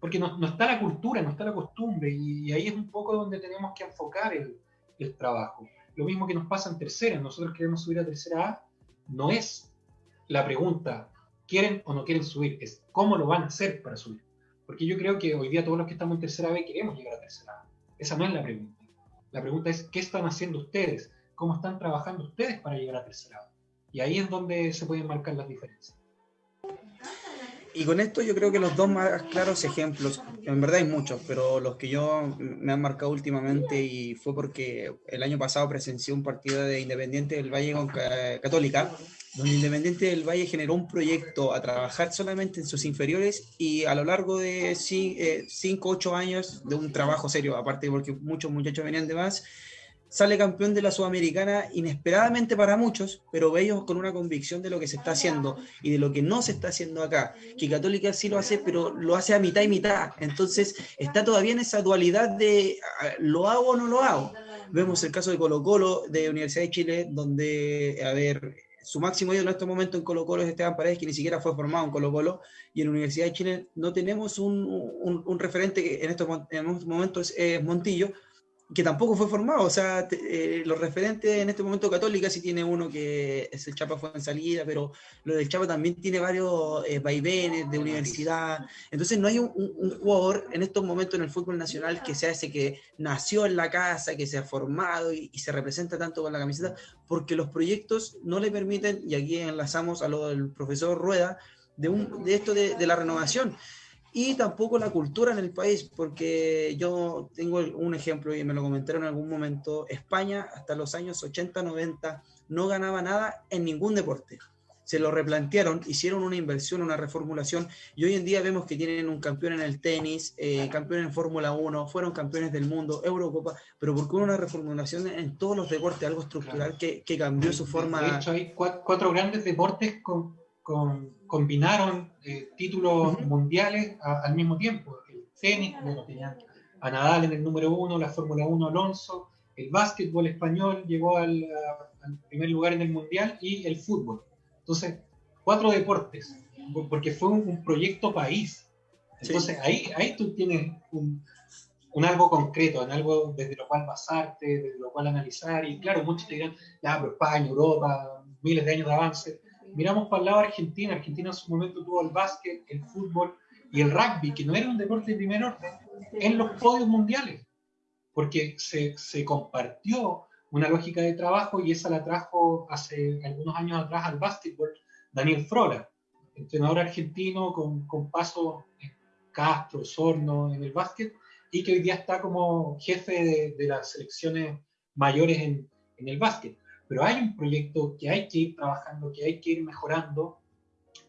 Porque no, está la cultura, no está la costumbre, y, y, ahí es un poco donde tenemos que enfocar el, el trabajo. Lo mismo que nos pasa en tercera, nosotros queremos subir a tercera A, no es la pregunta, ¿quieren o no quieren subir? Es cómo lo van a hacer para subir. Porque yo creo que hoy día todos los que estamos en tercera B queremos llegar a tercera A. Esa no es la pregunta. La pregunta es, ¿qué están haciendo ustedes? ¿Cómo están trabajando ustedes para llegar a tercera A? Y ahí es donde se pueden marcar las diferencias. Y con esto yo creo que los dos más claros ejemplos, en verdad hay muchos, pero los que yo me han marcado últimamente y fue porque el año pasado presencié un partido de Independiente del Valle con Católica, donde Independiente del Valle generó un proyecto a trabajar solamente en sus inferiores y a lo largo de 5 o 8 años de un trabajo serio, aparte porque muchos muchachos venían de más, sale campeón de la Sudamericana inesperadamente para muchos, pero ellos con una convicción de lo que se está haciendo y de lo que no se está haciendo acá, que Católica sí lo hace, pero lo hace a mitad y mitad. Entonces está todavía en esa dualidad de ah, lo hago o no lo hago. Vemos el caso de Colo Colo, de Universidad de Chile, donde, a ver, su máximo ídolo en este momento en Colo Colo es Esteban Paredes, que ni siquiera fue formado en Colo Colo, y en Universidad de Chile no tenemos un, un, referente que en estos, en estos momentos es Montillo, que tampoco fue formado. O sea, eh, los referentes en este momento Católica sí tiene uno que es el Chapa fue en salida, pero lo del Chapa también tiene varios eh, vaivenes de universidad. Entonces no hay un, jugador en estos momentos en el fútbol nacional que sea ese que nació en la casa, que se ha formado y, se representa tanto con la camiseta, porque los proyectos no le permiten, y aquí enlazamos a lo del profesor Rueda, de, un, de esto de, de la renovación y tampoco la cultura en el país, porque yo tengo un ejemplo y me lo comentaron en algún momento, España hasta los años 80, 90 no ganaba nada en ningún deporte. Se lo replantearon, hicieron una inversión, una reformulación y hoy en día vemos que tienen un campeón en el tenis, eh, campeón en Fórmula 1, fueron campeones del mundo, Eurocopa, pero porque hubo una reformulación en todos los deportes, algo estructural que, que cambió su forma. De hecho, hay cuatro grandes deportes con combinaron eh, títulos mundiales al mismo tiempo. El tenis, bueno, tenían a Nadal en el número uno, la Fórmula 1 Alonso, el básquetbol español llegó al, primer lugar en el mundial y el fútbol. Entonces, cuatro deportes, porque fue un, proyecto país. Entonces, ahí, ahí tú tienes un, un, algo concreto, en algo desde lo cual basarte, desde lo cual analizar. Y claro, muchos te dirán, ya, pero España, Europa, miles de años de avance miramos para el lado de Argentina, Argentina en su momento tuvo el básquet, el fútbol y el rugby, que no era un deporte de primer orden, en los podios mundiales, porque se, se compartió una lógica de trabajo y esa la trajo hace algunos años atrás al básquetbol Daniel Frola, entrenador argentino con, con paso en Castro, Sorno en el básquet y que hoy día está como jefe de, de las selecciones mayores en, en el básquet pero hay un proyecto que hay que ir trabajando, que hay que ir mejorando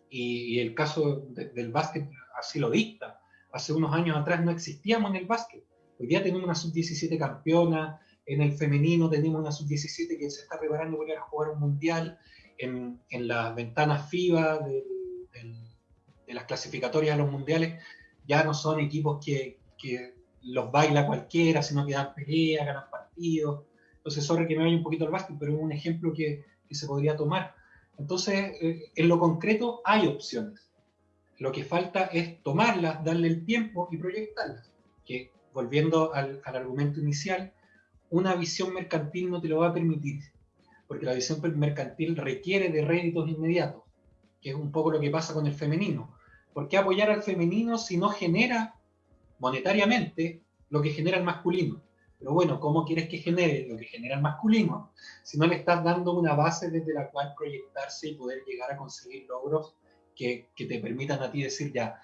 y, el caso del básquet así lo dicta. Hace unos años atrás no existíamos en el básquet. Hoy día tenemos una sub-17 campeona, en el femenino tenemos una sub-17 que se está preparando para ir a jugar un mundial, en, en las ventanas FIBA de, de, las clasificatorias a los mundiales, ya no son equipos que, que los baila cualquiera, sino que dan pelea, ganan partidos. Entonces, sorry que me vaya un poquito al básquet, pero es un ejemplo que, que se podría tomar. Entonces, eh, en lo concreto hay opciones. Lo que falta es tomarlas, darle el tiempo y proyectarlas. Que, volviendo al, al argumento inicial, una visión mercantil no te lo va a permitir, porque la visión mercantil requiere de réditos inmediatos, que es un poco lo que pasa con el femenino. ¿Por qué apoyar al femenino si no genera monetariamente lo que genera el masculino? Pero bueno, ¿cómo quieres que genere lo que genera el masculino si no le estás dando una base desde la cual proyectarse y poder llegar a conseguir logros que, te permitan a ti decir ya,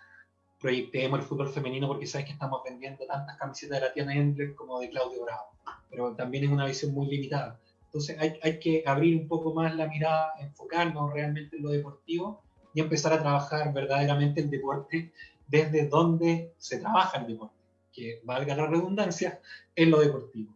proyectemos el fútbol femenino porque sabes que estamos vendiendo tantas camisetas de la Tiana Endler como de Claudio Bravo, pero también es una visión muy limitada. Entonces hay, hay, que abrir un poco más la mirada, enfocarnos realmente en lo deportivo y empezar a trabajar verdaderamente el deporte desde donde se trabaja el deporte que valga la redundancia, en lo deportivo.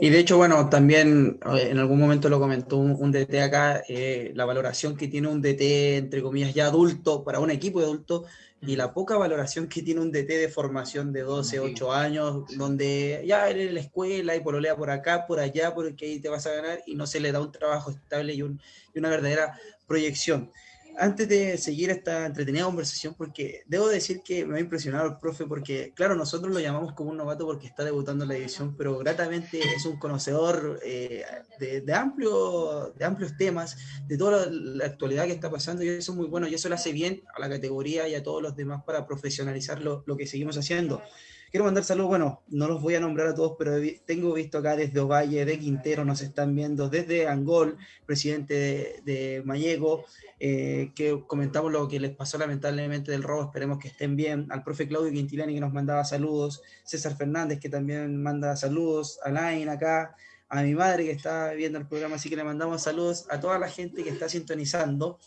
Y de hecho, bueno, también eh, en algún momento lo comentó un, DT acá, eh, la valoración que tiene un DT, entre comillas, ya adulto, para un equipo de adultos, y la poca valoración que tiene un DT de formación de 12, 8 años, donde ya eres en la escuela y pololea por acá, por allá, porque ahí te vas a ganar, y no se le da un trabajo estable y, un, y una verdadera proyección antes de seguir esta entretenida conversación, porque debo decir que me ha impresionado el profe, porque claro, nosotros lo llamamos como un novato porque está debutando en la división, pero gratamente es un conocedor eh, de, amplio, de amplios temas, de toda la, actualidad que está pasando, y eso es muy bueno, y eso le hace bien a la categoría y a todos los demás para profesionalizar lo, lo que seguimos haciendo. Quiero mandar saludos, bueno, no los voy a nombrar a todos, pero tengo visto acá desde Ovalle, de Quintero, nos están viendo, desde Angol, presidente de, de eh, que comentamos lo que les pasó lamentablemente del robo, esperemos que estén bien, al profe Claudio Quintilani que nos mandaba saludos, César Fernández que también manda saludos, Alain acá, a mi madre que está viendo el programa, así que le mandamos saludos a toda la gente que está sintonizando.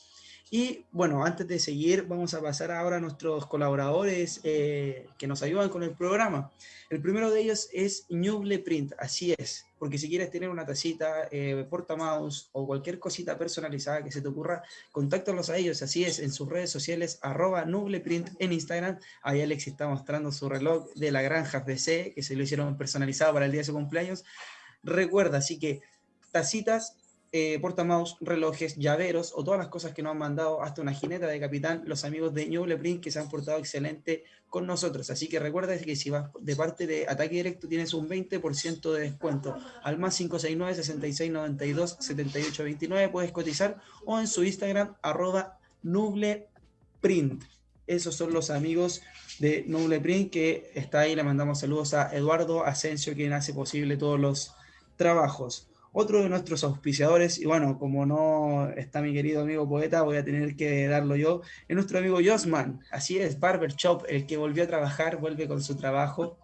Y bueno, antes de seguir, vamos a pasar ahora a nuestros colaboradores eh, que nos ayudan con el programa. El primero de ellos es Nuble Print, así es, porque si quieres tener una tacita, eh, portamouse o cualquier cosita personalizada que se te ocurra, contáctalos a ellos, así es, en sus redes sociales, arroba Nubleprint en Instagram. Ahí Alex está mostrando su reloj de la granja PC, que se lo hicieron personalizado para el día de su cumpleaños. Recuerda, así que tacitas eh, portamaus, relojes, llaveros o todas las cosas que nos han mandado hasta una jineta de capitán los amigos de Ñuble Print que se han portado excelente con nosotros. Así que recuerda que si vas de parte de Ataque Directo tienes un 20% de descuento al más 569 6692 7829 puedes cotizar o en su Instagram arroba Nuble Print. Esos son los amigos de Nuble Print que está ahí. Le mandamos saludos a Eduardo Asensio quien hace posible todos los trabajos. Otro de nuestros auspiciadores, y bueno, como no está mi querido amigo poeta, voy a tener que darlo yo, es nuestro amigo Josman. Así es, Barber Shop, el que volvió a trabajar, vuelve con su trabajo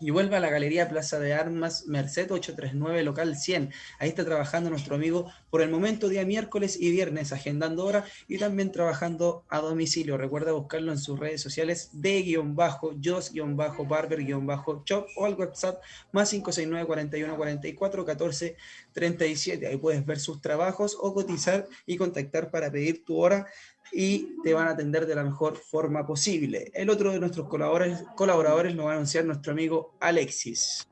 y vuelve a la Galería Plaza de Armas Merced 839, local 100. Ahí está trabajando nuestro amigo por el momento día miércoles y viernes, agendando hora y también trabajando a domicilio. Recuerda buscarlo en sus redes sociales de guion bajo, jos guion bajo, barber guion bajo, shop o al WhatsApp más 569 41 44 14 37. Ahí puedes ver sus trabajos o cotizar y contactar para pedir tu hora y te van a atender de la mejor forma posible. El otro de nuestros colaboradores, colaboradores lo va a anunciar nuestro amigo Alexis.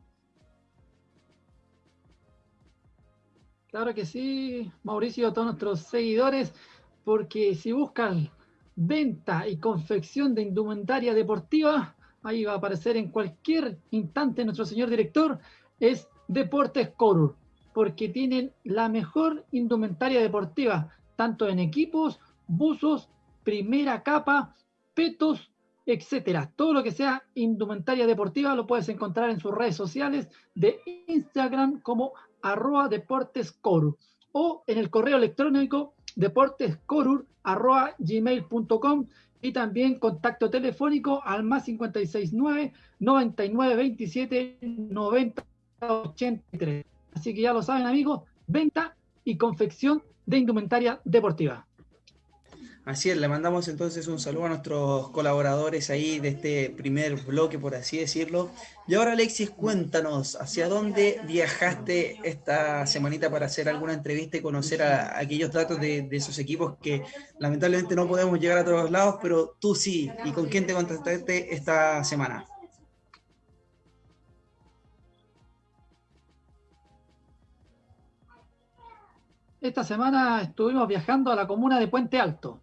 Claro que sí, Mauricio, todos nuestros seguidores, porque si buscan venta y confección de indumentaria deportiva, ahí va a aparecer en cualquier instante nuestro señor director, es Deportes Corur, porque tienen la mejor indumentaria deportiva, tanto en equipos buzos, primera capa, petos, etcétera. Todo lo que sea indumentaria deportiva lo puedes encontrar en sus redes sociales de Instagram como arroba deportescorur o en el correo electrónico deportescorur arroba gmail.com y también contacto telefónico al más 569 9927 90 83. Así que ya lo saben amigos, venta y confección de indumentaria deportiva. Así es, le mandamos entonces un saludo a nuestros colaboradores ahí de este primer bloque, por así decirlo. Y ahora, Alexis, cuéntanos, ¿hacia dónde viajaste esta semanita para hacer alguna entrevista y conocer a, aquellos datos de, esos equipos que lamentablemente no podemos llegar a todos lados, pero tú sí? ¿Y con quién te contactaste esta semana? Esta semana estuvimos viajando a la comuna de Puente Alto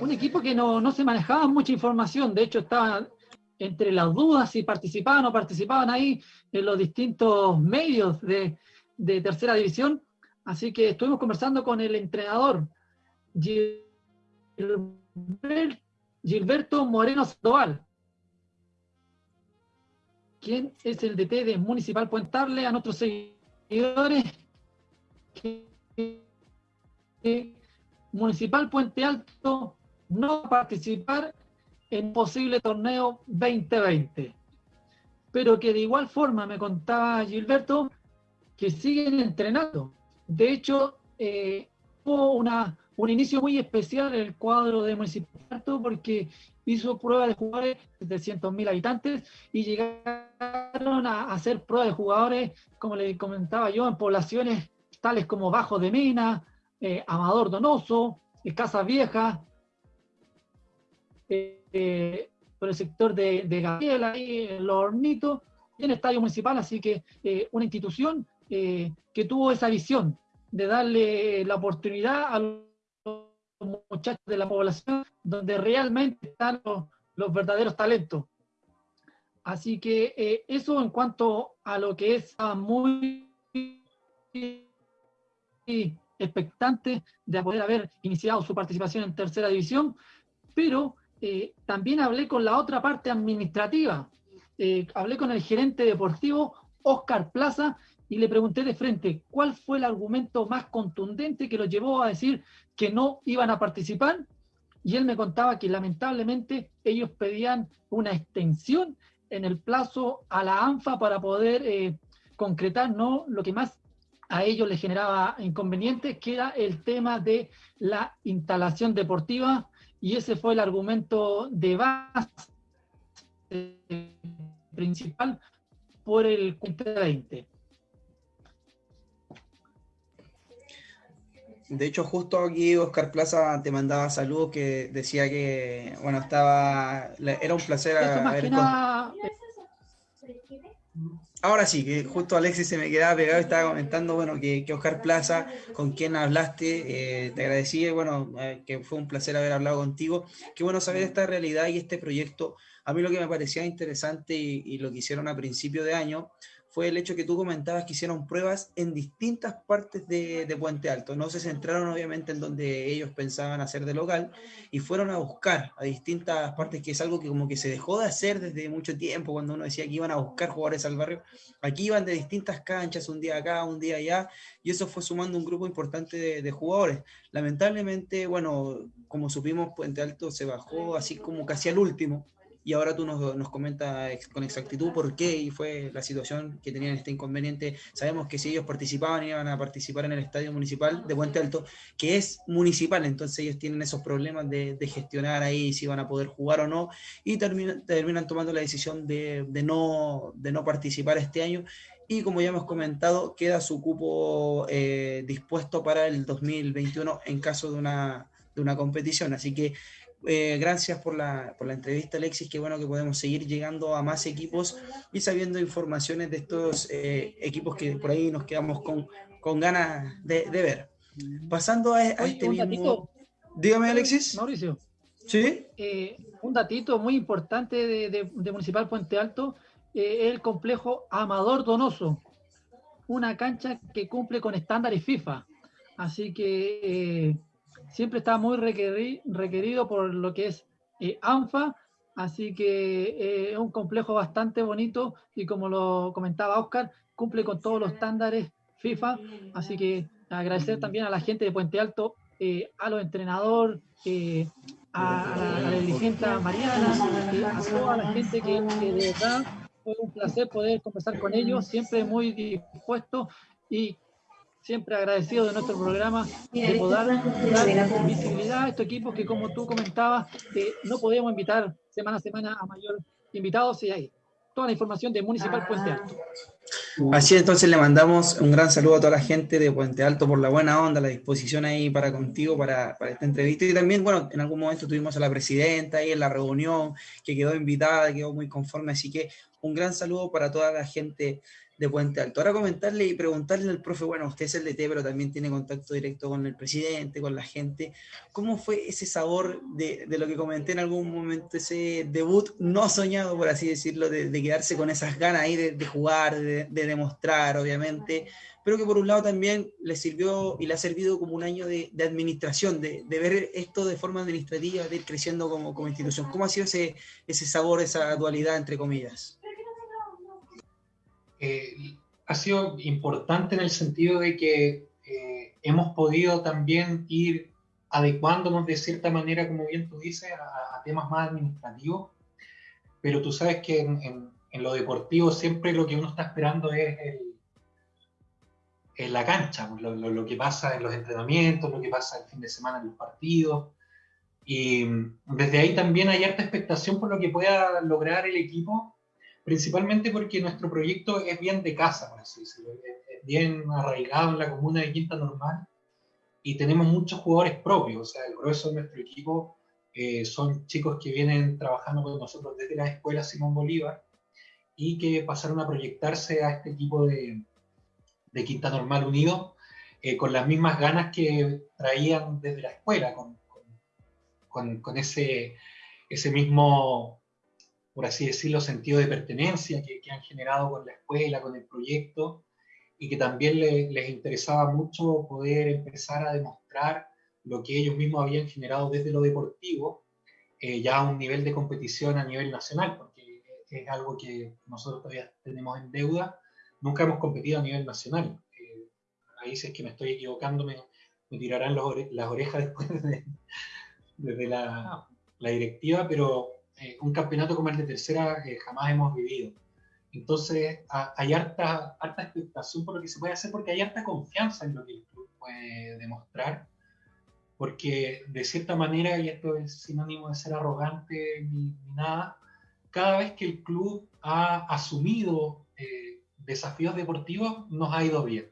un equipo que no, se manejaba mucha información, de hecho estaban entre las dudas si participaban o no participaban ahí en los distintos medios de, tercera división, así que estuvimos conversando con el entrenador Gilberto Moreno Sandoval, quien es el DT de Municipal Puentarle a nuestros seguidores Municipal Puente Alto no participar en posible torneo 2020. Pero que de igual forma me contaba Gilberto que siguen entrenando. De hecho, eh, hubo una, un inicio muy especial en el cuadro de Municipal Alto porque hizo prueba de jugadores de 700.000 habitantes y llegaron a hacer pruebas de jugadores, como le comentaba yo, en poblaciones tales como Bajo de Mena, eh, Amador Donoso, eh, Casa Vieja, eh, por el sector de, de Gabriel, ahí en Los Hornitos, y en el Estadio Municipal, así que una institución que tuvo esa visión de darle la oportunidad a los muchachos de la población donde realmente están los, verdaderos talentos. Así que eso en cuanto a lo que es muy expectante de poder haber iniciado su participación en tercera división, pero eh, también hablé con la otra parte administrativa. Eh, hablé con el gerente deportivo Oscar Plaza y le pregunté de frente cuál fue el argumento más contundente que lo llevó a decir que no iban a participar. Y él me contaba que lamentablemente ellos pedían una extensión en el plazo a la ANFA para poder eh, concretar ¿no? lo que más a ellos les generaba inconvenientes, que era el tema de la instalación deportiva, y ese fue el argumento de base principal por el 20. De hecho, justo aquí Oscar Plaza te mandaba saludos que decía que, bueno, estaba, era un placer haber... Ahora sí, que justo Alexis se me quedaba pegado y estaba comentando, bueno, que, Oscar Plaza, con quien hablaste, eh, te agradecí, bueno, eh, que fue un placer haber hablado contigo. Qué bueno saber esta realidad y este proyecto. A mí lo que me parecía interesante y, y lo que hicieron a principio de año fue el hecho que tú comentabas que hicieron pruebas en distintas partes de, Puente Alto. No se centraron obviamente en donde ellos pensaban hacer de local y fueron a buscar a distintas partes, que es algo que como que se dejó de hacer desde mucho tiempo, cuando uno decía que iban a buscar jugadores al barrio. Aquí iban de distintas canchas, un día acá, un día allá, y eso fue sumando un grupo importante de, de jugadores. Lamentablemente, bueno, como supimos, Puente Alto se bajó así como casi al último y ahora tú nos, nos comentas con exactitud por qué y fue la situación que tenían este inconveniente. Sabemos que si ellos participaban, iban a participar en el estadio municipal de Puente Alto, que es municipal, entonces ellos tienen esos problemas de, gestionar ahí si van a poder jugar o no, y terminan, terminan tomando la decisión de, no, de no participar este año. Y como ya hemos comentado, queda su cupo eh, dispuesto para el 2021 en caso de una, de una competición. Así que eh, gracias por la, por la entrevista, Alexis. Qué bueno que podemos seguir llegando a más equipos y sabiendo informaciones de estos eh, equipos que por ahí nos quedamos con, con ganas de, ver. Pasando a, este mismo. Dígame, Alexis. Mauricio. Sí. Eh, un datito muy importante de, Municipal Puente Alto es el complejo Amador Donoso. Una cancha que cumple con estándares FIFA. Así que siempre está muy requerido por lo que es eh, ANFA, así que eh, es un complejo bastante bonito y como lo comentaba Oscar, cumple con todos los estándares FIFA, así que agradecer también a la gente de Puente Alto, eh, a los entrenadores, a, la, dirigente Mariana, a toda la gente que, que de verdad fue un placer poder conversar con ellos, siempre muy dispuesto y siempre agradecido de nuestro programa de poder dar visibilidad a estos equipos que, como tú comentabas, eh, no podíamos invitar semana a semana a mayor invitados y ahí toda la información de Municipal Puente Alto. Así entonces le mandamos un gran saludo a toda la gente de Puente Alto por la buena onda, la disposición ahí para contigo, para, para, esta entrevista. Y también, bueno, en algún momento tuvimos a la presidenta ahí en la reunión, que quedó invitada, quedó muy conforme. Así que un gran saludo para toda la gente de Puente Alto. Ahora comentarle y preguntarle al profe, bueno, usted es el DT, pero también tiene contacto directo con el presidente, con la gente. ¿Cómo fue ese sabor de, lo que comenté en algún momento, ese debut no soñado, por así decirlo, de, de quedarse con esas ganas ahí de, jugar, de, demostrar, obviamente, pero que por un lado también le sirvió y le ha servido como un año de, administración, de, ver esto de forma administrativa, de ir creciendo como, como institución. ¿Cómo ha sido ese, ese sabor, esa dualidad, entre comillas? Eh, ha sido importante en el sentido de que eh, hemos podido también ir adecuándonos de cierta manera, como bien tú dices, a, temas más administrativos, pero tú sabes que en, lo deportivo siempre lo que uno está esperando es el, la cancha, pues, lo, lo, que pasa en los entrenamientos, lo que pasa el fin de semana en los partidos. Y desde ahí también hay harta expectación por lo que pueda lograr el equipo principalmente porque nuestro proyecto es bien de casa, por así decirlo, es bien arraigado en la comuna de Quinta Normal y tenemos muchos jugadores propios, o sea, el grueso de nuestro equipo eh, son chicos que vienen trabajando con nosotros desde la escuela Simón Bolívar y que pasaron a proyectarse a este equipo de, Quinta Normal Unido eh, con las mismas ganas que traían desde la escuela, con, ese mismo por así decirlo, sentido de pertenencia que, han generado con la escuela, con el proyecto, y que también les interesaba mucho poder empezar a demostrar lo que ellos mismos habían generado desde lo deportivo, eh, ya a un nivel de competición a nivel nacional, porque es algo que nosotros todavía tenemos en deuda, nunca hemos competido a nivel nacional. Eh, ahí si es que me estoy equivocando, me, tirarán las orejas después de, desde la, la directiva, pero eh, un campeonato como el de tercera que jamás hemos vivido. Entonces, hay harta, harta expectación por lo que se puede hacer, porque hay harta confianza en lo que el club puede demostrar, porque de cierta manera, y esto es sinónimo de ser arrogante ni, nada, cada vez que el club ha asumido eh, desafíos deportivos, nos ha ido bien.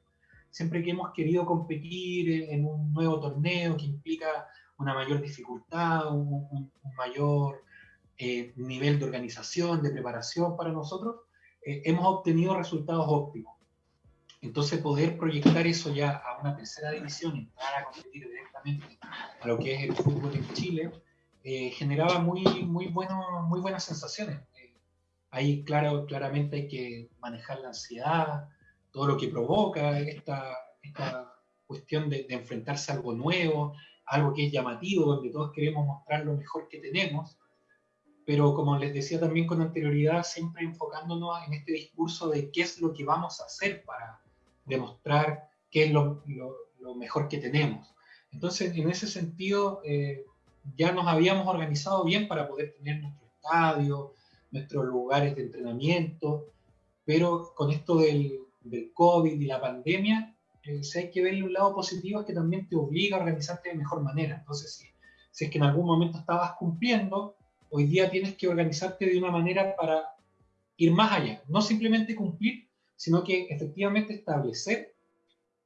Siempre que hemos querido competir en un nuevo torneo que implica una mayor dificultad, un, un mayor eh, nivel de organización, de preparación para nosotros, eh, hemos obtenido resultados óptimos. Entonces poder proyectar eso ya a una tercera división, entrar a competir directamente a lo que es el fútbol en Chile, eh, generaba muy, muy, bueno, muy buenas sensaciones. ahí claro, claramente hay que manejar la ansiedad, todo lo que provoca esta, esta cuestión de, de enfrentarse a algo nuevo, algo que es llamativo, donde todos queremos mostrar lo mejor que tenemos pero como les decía también con anterioridad, siempre enfocándonos en este discurso de qué es lo que vamos a hacer para demostrar qué es lo, lo, mejor que tenemos. Entonces, en ese sentido, eh, ya nos habíamos organizado bien para poder tener nuestro estadio, nuestros lugares de entrenamiento, pero con esto del, del COVID y la pandemia, eh, si hay que verle un lado positivo es que también te obliga a organizarte de mejor manera. Entonces, si, si es que en algún momento estabas cumpliendo, hoy día tienes que organizarte de una manera para ir más allá, no simplemente cumplir, sino que efectivamente establecer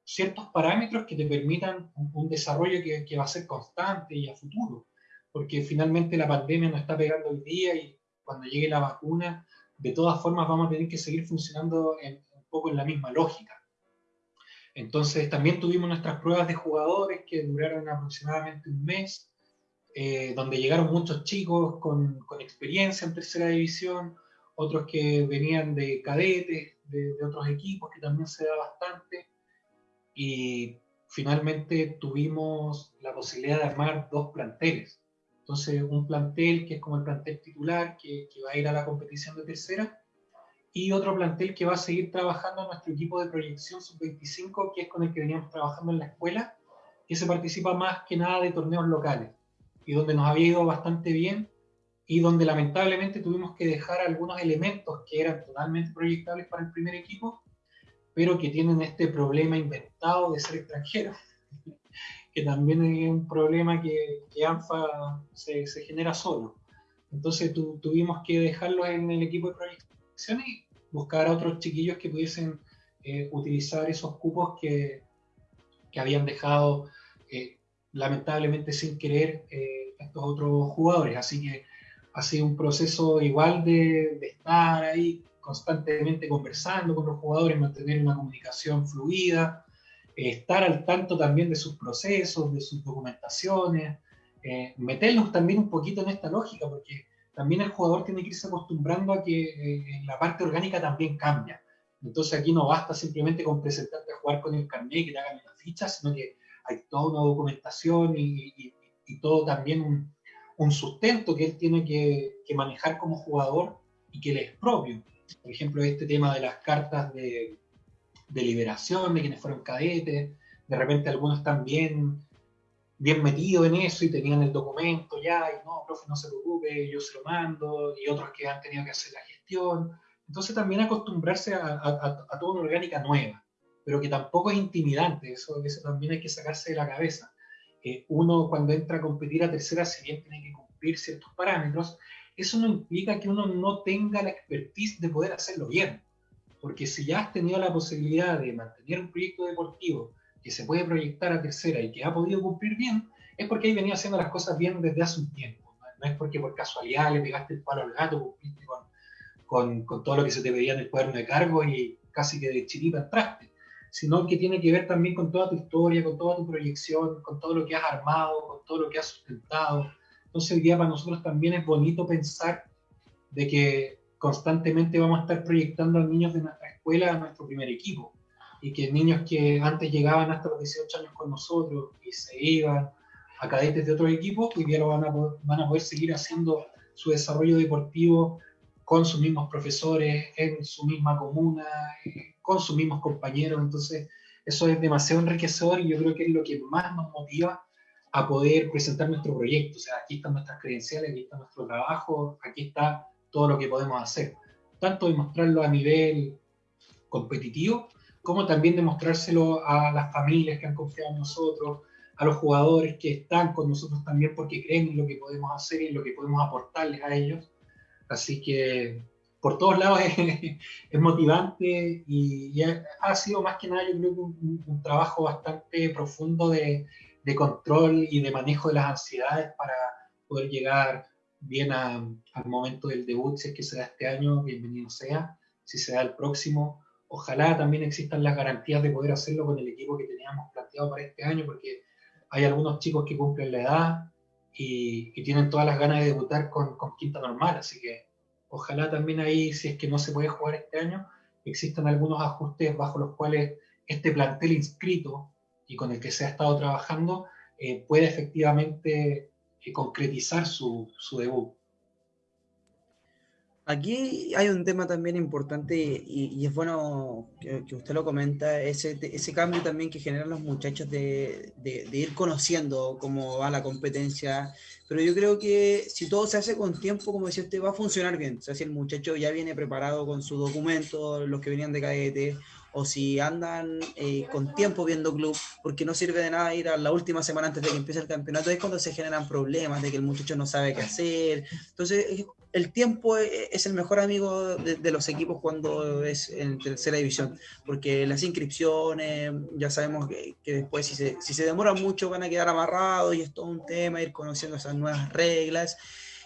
ciertos parámetros que te permitan un, desarrollo que, va a ser constante y a futuro, porque finalmente la pandemia nos está pegando hoy día y cuando llegue la vacuna, de todas formas vamos a tener que seguir funcionando un poco en la misma lógica. Entonces también tuvimos nuestras pruebas de jugadores que duraron aproximadamente un mes, eh, donde llegaron muchos chicos con, con, experiencia en tercera división, otros que venían de cadetes, de, otros equipos, que también se da bastante. Y finalmente tuvimos la posibilidad de armar dos planteles. Entonces, un plantel que es como el plantel titular, que, que va a ir a la competición de tercera, y otro plantel que va a seguir trabajando nuestro equipo de proyección sub-25, que es con el que veníamos trabajando en la escuela, que se participa más que nada de torneos locales y donde nos había ido bastante bien y donde lamentablemente tuvimos que dejar algunos elementos que eran totalmente proyectables para el primer equipo pero que tienen este problema inventado de ser extranjeros, que también es un problema que, que ANFA se, se, genera solo. Entonces tu, tuvimos que dejarlos en el equipo de proyección y buscar a otros chiquillos que pudiesen eh, utilizar esos cupos que, que habían dejado lamentablemente sin querer eh, estos otros jugadores. Así que ha sido un proceso igual de, estar ahí constantemente conversando con los jugadores, mantener una comunicación fluida, eh, estar al tanto también de sus procesos, de sus documentaciones, eh, también un poquito en esta lógica, porque también el jugador tiene que irse acostumbrando a que eh, la parte orgánica también cambia. Entonces aquí no basta simplemente con presentarte a jugar con el carnet y que te hagan una ficha, sino que hay toda una documentación y, y, y todo también un, un, sustento que él tiene que, que manejar como jugador y que le es propio por ejemplo, este tema de las cartas de, de liberación de quienes fueron cadetes, de repente algunos bien, bien metidos en eso y tenían el documento ya, y no, profe, no se preocupe, yo se lo mando, y otros que han tenido que hacer la gestión. Entonces también acostumbrarse a, a, a toda una orgánica nueva, pero que tampoco es intimidante, eso, eso también hay que sacarse de la cabeza. Eh, uno cuando entra a competir a tercera, si bien tiene que cumplir ciertos parámetros, eso no implica que uno no tenga la expertise de poder hacerlo bien. Porque si ya has tenido la posibilidad de mantener un proyecto deportivo que se puede proyectar a tercera y que ha podido cumplir bien, es porque hay venido haciendo las cosas bien desde hace un tiempo. No, es porque por casualidad le pegaste el palo al gato, cumpliste con, con, con, todo lo que se te pedía en el cuaderno de cargo y casi que de chiripa entraste, sino que tiene que ver también con toda tu historia, con toda tu proyección, con todo lo que has armado, con todo lo que has sustentado, entonces hoy día para nosotros también es bonito pensar de que constantemente vamos a estar proyectando a niños de nuestra escuela a nuestro primer equipo y que niños que antes llegaban hasta los 18 años con nosotros y se iban a cadetes de otros equipos, hoy día lo van a, poder, van a poder seguir haciendo su desarrollo deportivo con sus mismos profesores, en su misma comuna, eh, con sus mismos compañeros. Entonces, eso es demasiado enriquecedor y yo creo que es lo que más nos motiva a poder presentar nuestro proyecto. O sea, aquí están nuestras credenciales, aquí está nuestro trabajo, aquí está todo lo que podemos hacer. Tanto demostrarlo a nivel competitivo, como también demostrárselo a las familias que han confiado en nosotros, a los jugadores que están con nosotros también porque creen en lo que podemos hacer y en lo que podemos aportarles a ellos. Así que por todos lados es, es motivante y, y, ha sido más que nada yo creo que un, un trabajo bastante profundo de, de control y de manejo de las ansiedades para poder llegar bien a, al momento del debut, si es que se da este año, bienvenido sea, si se da el próximo. Ojalá también existan las garantías de poder hacerlo con el equipo que teníamos planteado para este año, porque hay algunos chicos que cumplen la edad y, y tienen todas las ganas de debutar con, con, quinta normal, así que ojalá también ahí, si es que no se puede jugar este año, existan algunos ajustes bajo los cuales este plantel inscrito y con el que se ha estado trabajando eh, puede efectivamente eh, concretizar su, su, debut. Aquí hay un tema también importante y, es bueno que, usted lo comenta, ese, ese cambio también que generan los muchachos de, ir conociendo cómo va la competencia, pero yo creo que si todo se hace con tiempo, como decía usted, va a funcionar bien, o sea, si el muchacho ya viene preparado con su documento, los que venían de cadete, o si andan eh, con tiempo viendo club, porque no sirve de nada ir a la última semana antes de que empiece el campeonato, es cuando se generan problemas de que el muchacho no sabe qué hacer. Entonces, el tiempo e, es el mejor amigo de, los equipos cuando es en tercera división, porque las inscripciones, ya sabemos que, que después si se, si se demoran mucho van a quedar amarrados y es todo un tema ir conociendo esas nuevas reglas.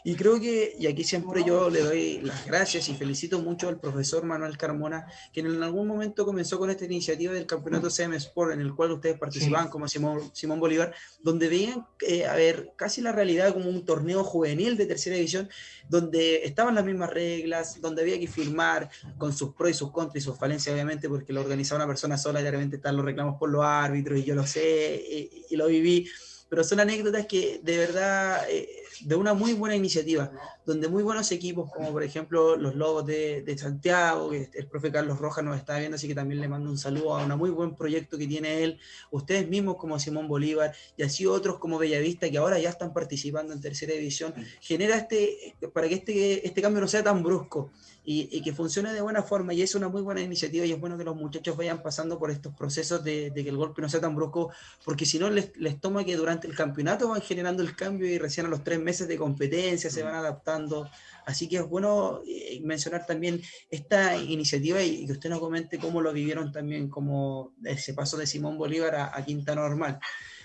Y creo que, y aquí siempre yo le doy las gracias y felicito mucho al profesor Manuel Carmona, que en algún momento comenzó con esta iniciativa del campeonato CM Sport, en el cual ustedes participaban sí. como Simón, Simón, Bolívar, donde veían, eh, a ver, casi la realidad como un torneo juvenil de tercera división, donde estaban las mismas reglas, donde había que firmar con sus pros y sus contras y sus falencias, obviamente, porque lo organizaba una persona sola y de repente están los reclamos por los árbitros, y yo lo sé, y, y lo viví pero son anécdotas que de verdad, eh, de una muy buena iniciativa, donde muy buenos equipos, como por ejemplo los Lobos de, de Santiago, que el profe Carlos Rojas nos está viendo, así que también le mando un saludo a un muy buen proyecto que tiene él, ustedes mismos como Simón Bolívar y así otros como Bellavista que ahora ya están participando en tercera división, genera este, para que este, este cambio no sea tan brusco y, que funcione de buena forma. Y es una muy buena iniciativa y es bueno que los muchachos vayan pasando por estos procesos de, que el golpe no sea tan brusco, porque si no les, les, toma que durante el campeonato van generando el cambio y recién a los tres meses de competencia se van adaptando. Así que es bueno eh, mencionar también esta iniciativa y, que usted nos comente cómo lo vivieron también, como ese paso de Simón Bolívar a, Quinta Normal.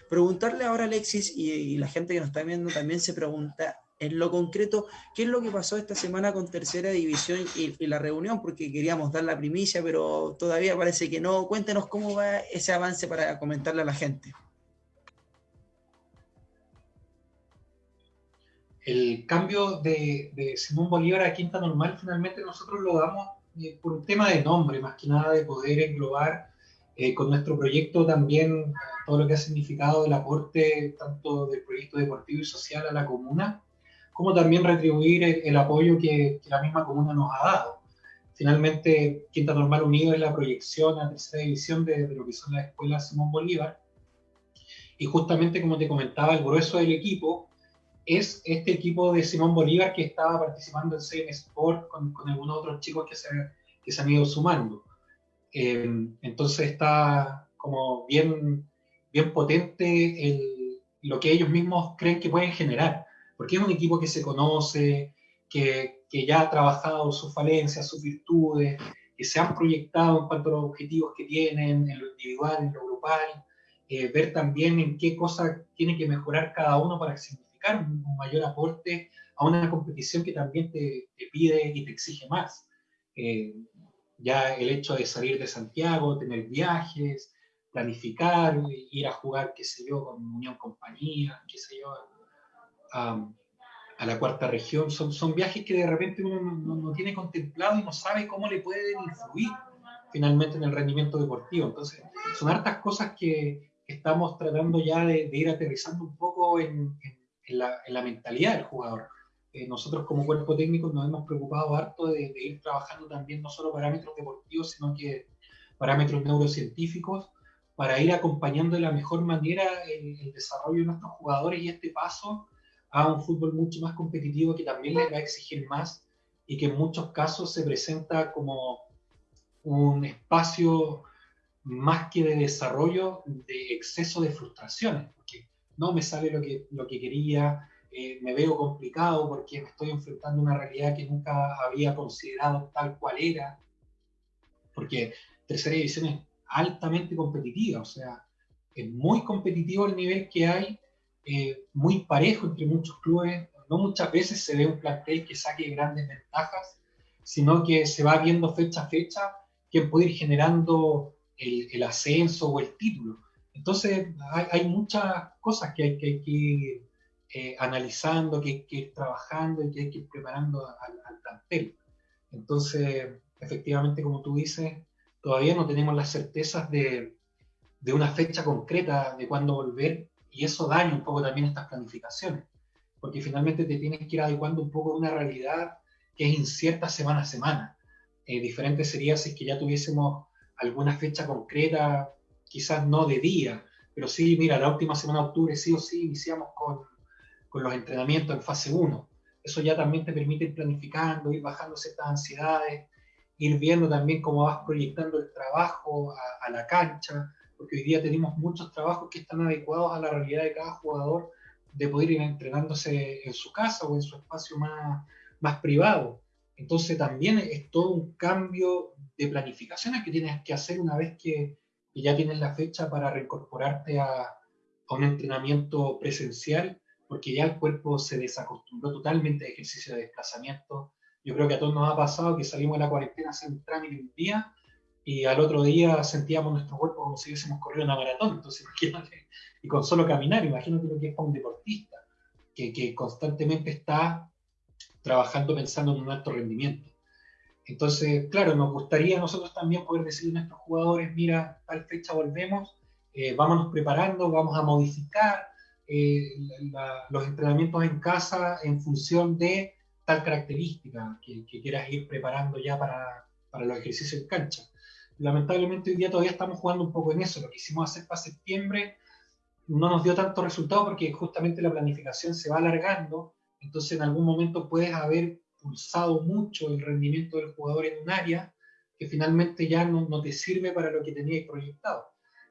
Preguntarle ahora a Alexis y, y la gente que nos está viendo también se pregunta, en lo concreto, ¿qué es lo que pasó esta semana con Tercera División y, la reunión? Porque queríamos dar la primicia, pero todavía parece que no. Cuéntenos cómo va ese avance para comentarle a la gente. El cambio de, Simón Bolívar a Quinta Normal finalmente nosotros lo damos eh, por un tema de nombre, más que nada de poder englobar eh, con nuestro proyecto también todo lo que ha significado el aporte tanto del proyecto deportivo y social a la comuna como también retribuir el, apoyo que, la misma comuna nos ha dado. Finalmente, Quinta Normal Unido es la proyección a tercera división de, lo que son las escuelas Simón Bolívar. Y justamente, como te comentaba, el grueso del equipo es este equipo de Simón Bolívar que estaba participando en CM Sport con, algunos otros chicos que se, que se han ido sumando. Eh, entonces está como bien, bien potente el, lo que ellos mismos creen que pueden generar porque es un equipo que se conoce, que, que ya ha trabajado sus falencias, sus virtudes, que se han proyectado en cuanto a los objetivos que tienen, en lo individual, en lo grupal, eh, ver también en qué cosas tiene que mejorar cada uno para un, mayor aporte a una competición que también te, te pide y te exige más. Eh, ya el hecho de salir de Santiago, tener viajes, planificar, ir a jugar, qué sé yo, con Unión Compañía, qué sé yo, a, la cuarta región, son, son viajes que de repente uno no, tiene contemplado y no sabe cómo le pueden influir finalmente en el rendimiento deportivo. Entonces, son hartas cosas que, estamos tratando ya de, ir aterrizando un poco en, en, la, mentalidad del jugador. Eh, nosotros como cuerpo técnico nos hemos preocupado harto de, ir trabajando también no solo parámetros deportivos, sino que parámetros neurocientíficos para ir acompañando de la mejor manera el, el desarrollo de nuestros jugadores y este paso a un fútbol mucho más competitivo que también les va a exigir más y que en muchos casos se presenta como un espacio más que de desarrollo, de exceso de frustraciones, no me sale lo que, lo que quería, eh, me veo complicado porque me estoy enfrentando a una realidad que nunca había considerado tal cual era, porque tercera división es altamente competitiva, o sea, es muy competitivo el nivel que hay eh, muy parejo entre muchos clubes. No muchas veces se ve un plantel que saque grandes ventajas, sino que se va viendo fecha a fecha quién puede ir generando el, ascenso o el título. Entonces hay, muchas cosas que hay que, ir eh, analizando, que hay que ir trabajando y que hay que ir preparando al, plantel. Entonces, efectivamente, como tú dices, todavía no tenemos las certezas de, de una fecha concreta de cuándo volver, y eso daña un poco también estas planificaciones, porque finalmente te tienes que ir adecuando un poco a una realidad que es incierta semana a semana. Eh, diferente sería si es que ya tuviésemos alguna fecha concreta, quizás no de día, pero sí, mira, la última semana de octubre sí o sí iniciamos con, con los entrenamientos en fase 1. Eso ya también te permite ir planificando, ir bajando ciertas ansiedades, ir viendo también cómo vas proyectando el trabajo a, a la cancha, porque hoy día tenemos muchos trabajos que están adecuados a la realidad de cada jugador de poder ir entrenándose en su casa o en su espacio más, más privado. Entonces también es todo un cambio de planificaciones que tienes que hacer una vez que, ya tienes la fecha para reincorporarte a, a, un entrenamiento presencial, porque ya el cuerpo se desacostumbró totalmente al ejercicio de desplazamiento. Yo creo que a todos nos ha pasado que salimos de la cuarentena a hacer un trámite un día y al otro día sentíamos nuestro cuerpo como si hubiésemos corrido una maratón. Entonces, imagínate, y con solo caminar, imagínate lo que es para un deportista, que, que constantemente está trabajando pensando en un alto rendimiento. Entonces, claro, nos gustaría nosotros también poder decirle a nuestros jugadores, mira, tal fecha volvemos, eh, vámonos preparando, vamos a modificar eh, los entrenamientos en casa en función de tal característica que, quieras ir preparando ya para, para los ejercicios en cancha. Lamentablemente hoy día todavía estamos jugando un poco en eso. Lo que hicimos hacer para septiembre no nos dio tanto resultado porque justamente la planificación se va alargando, entonces en algún momento puedes haber pulsado mucho el rendimiento del jugador en un área que finalmente ya no, no te sirve para lo que tenías proyectado.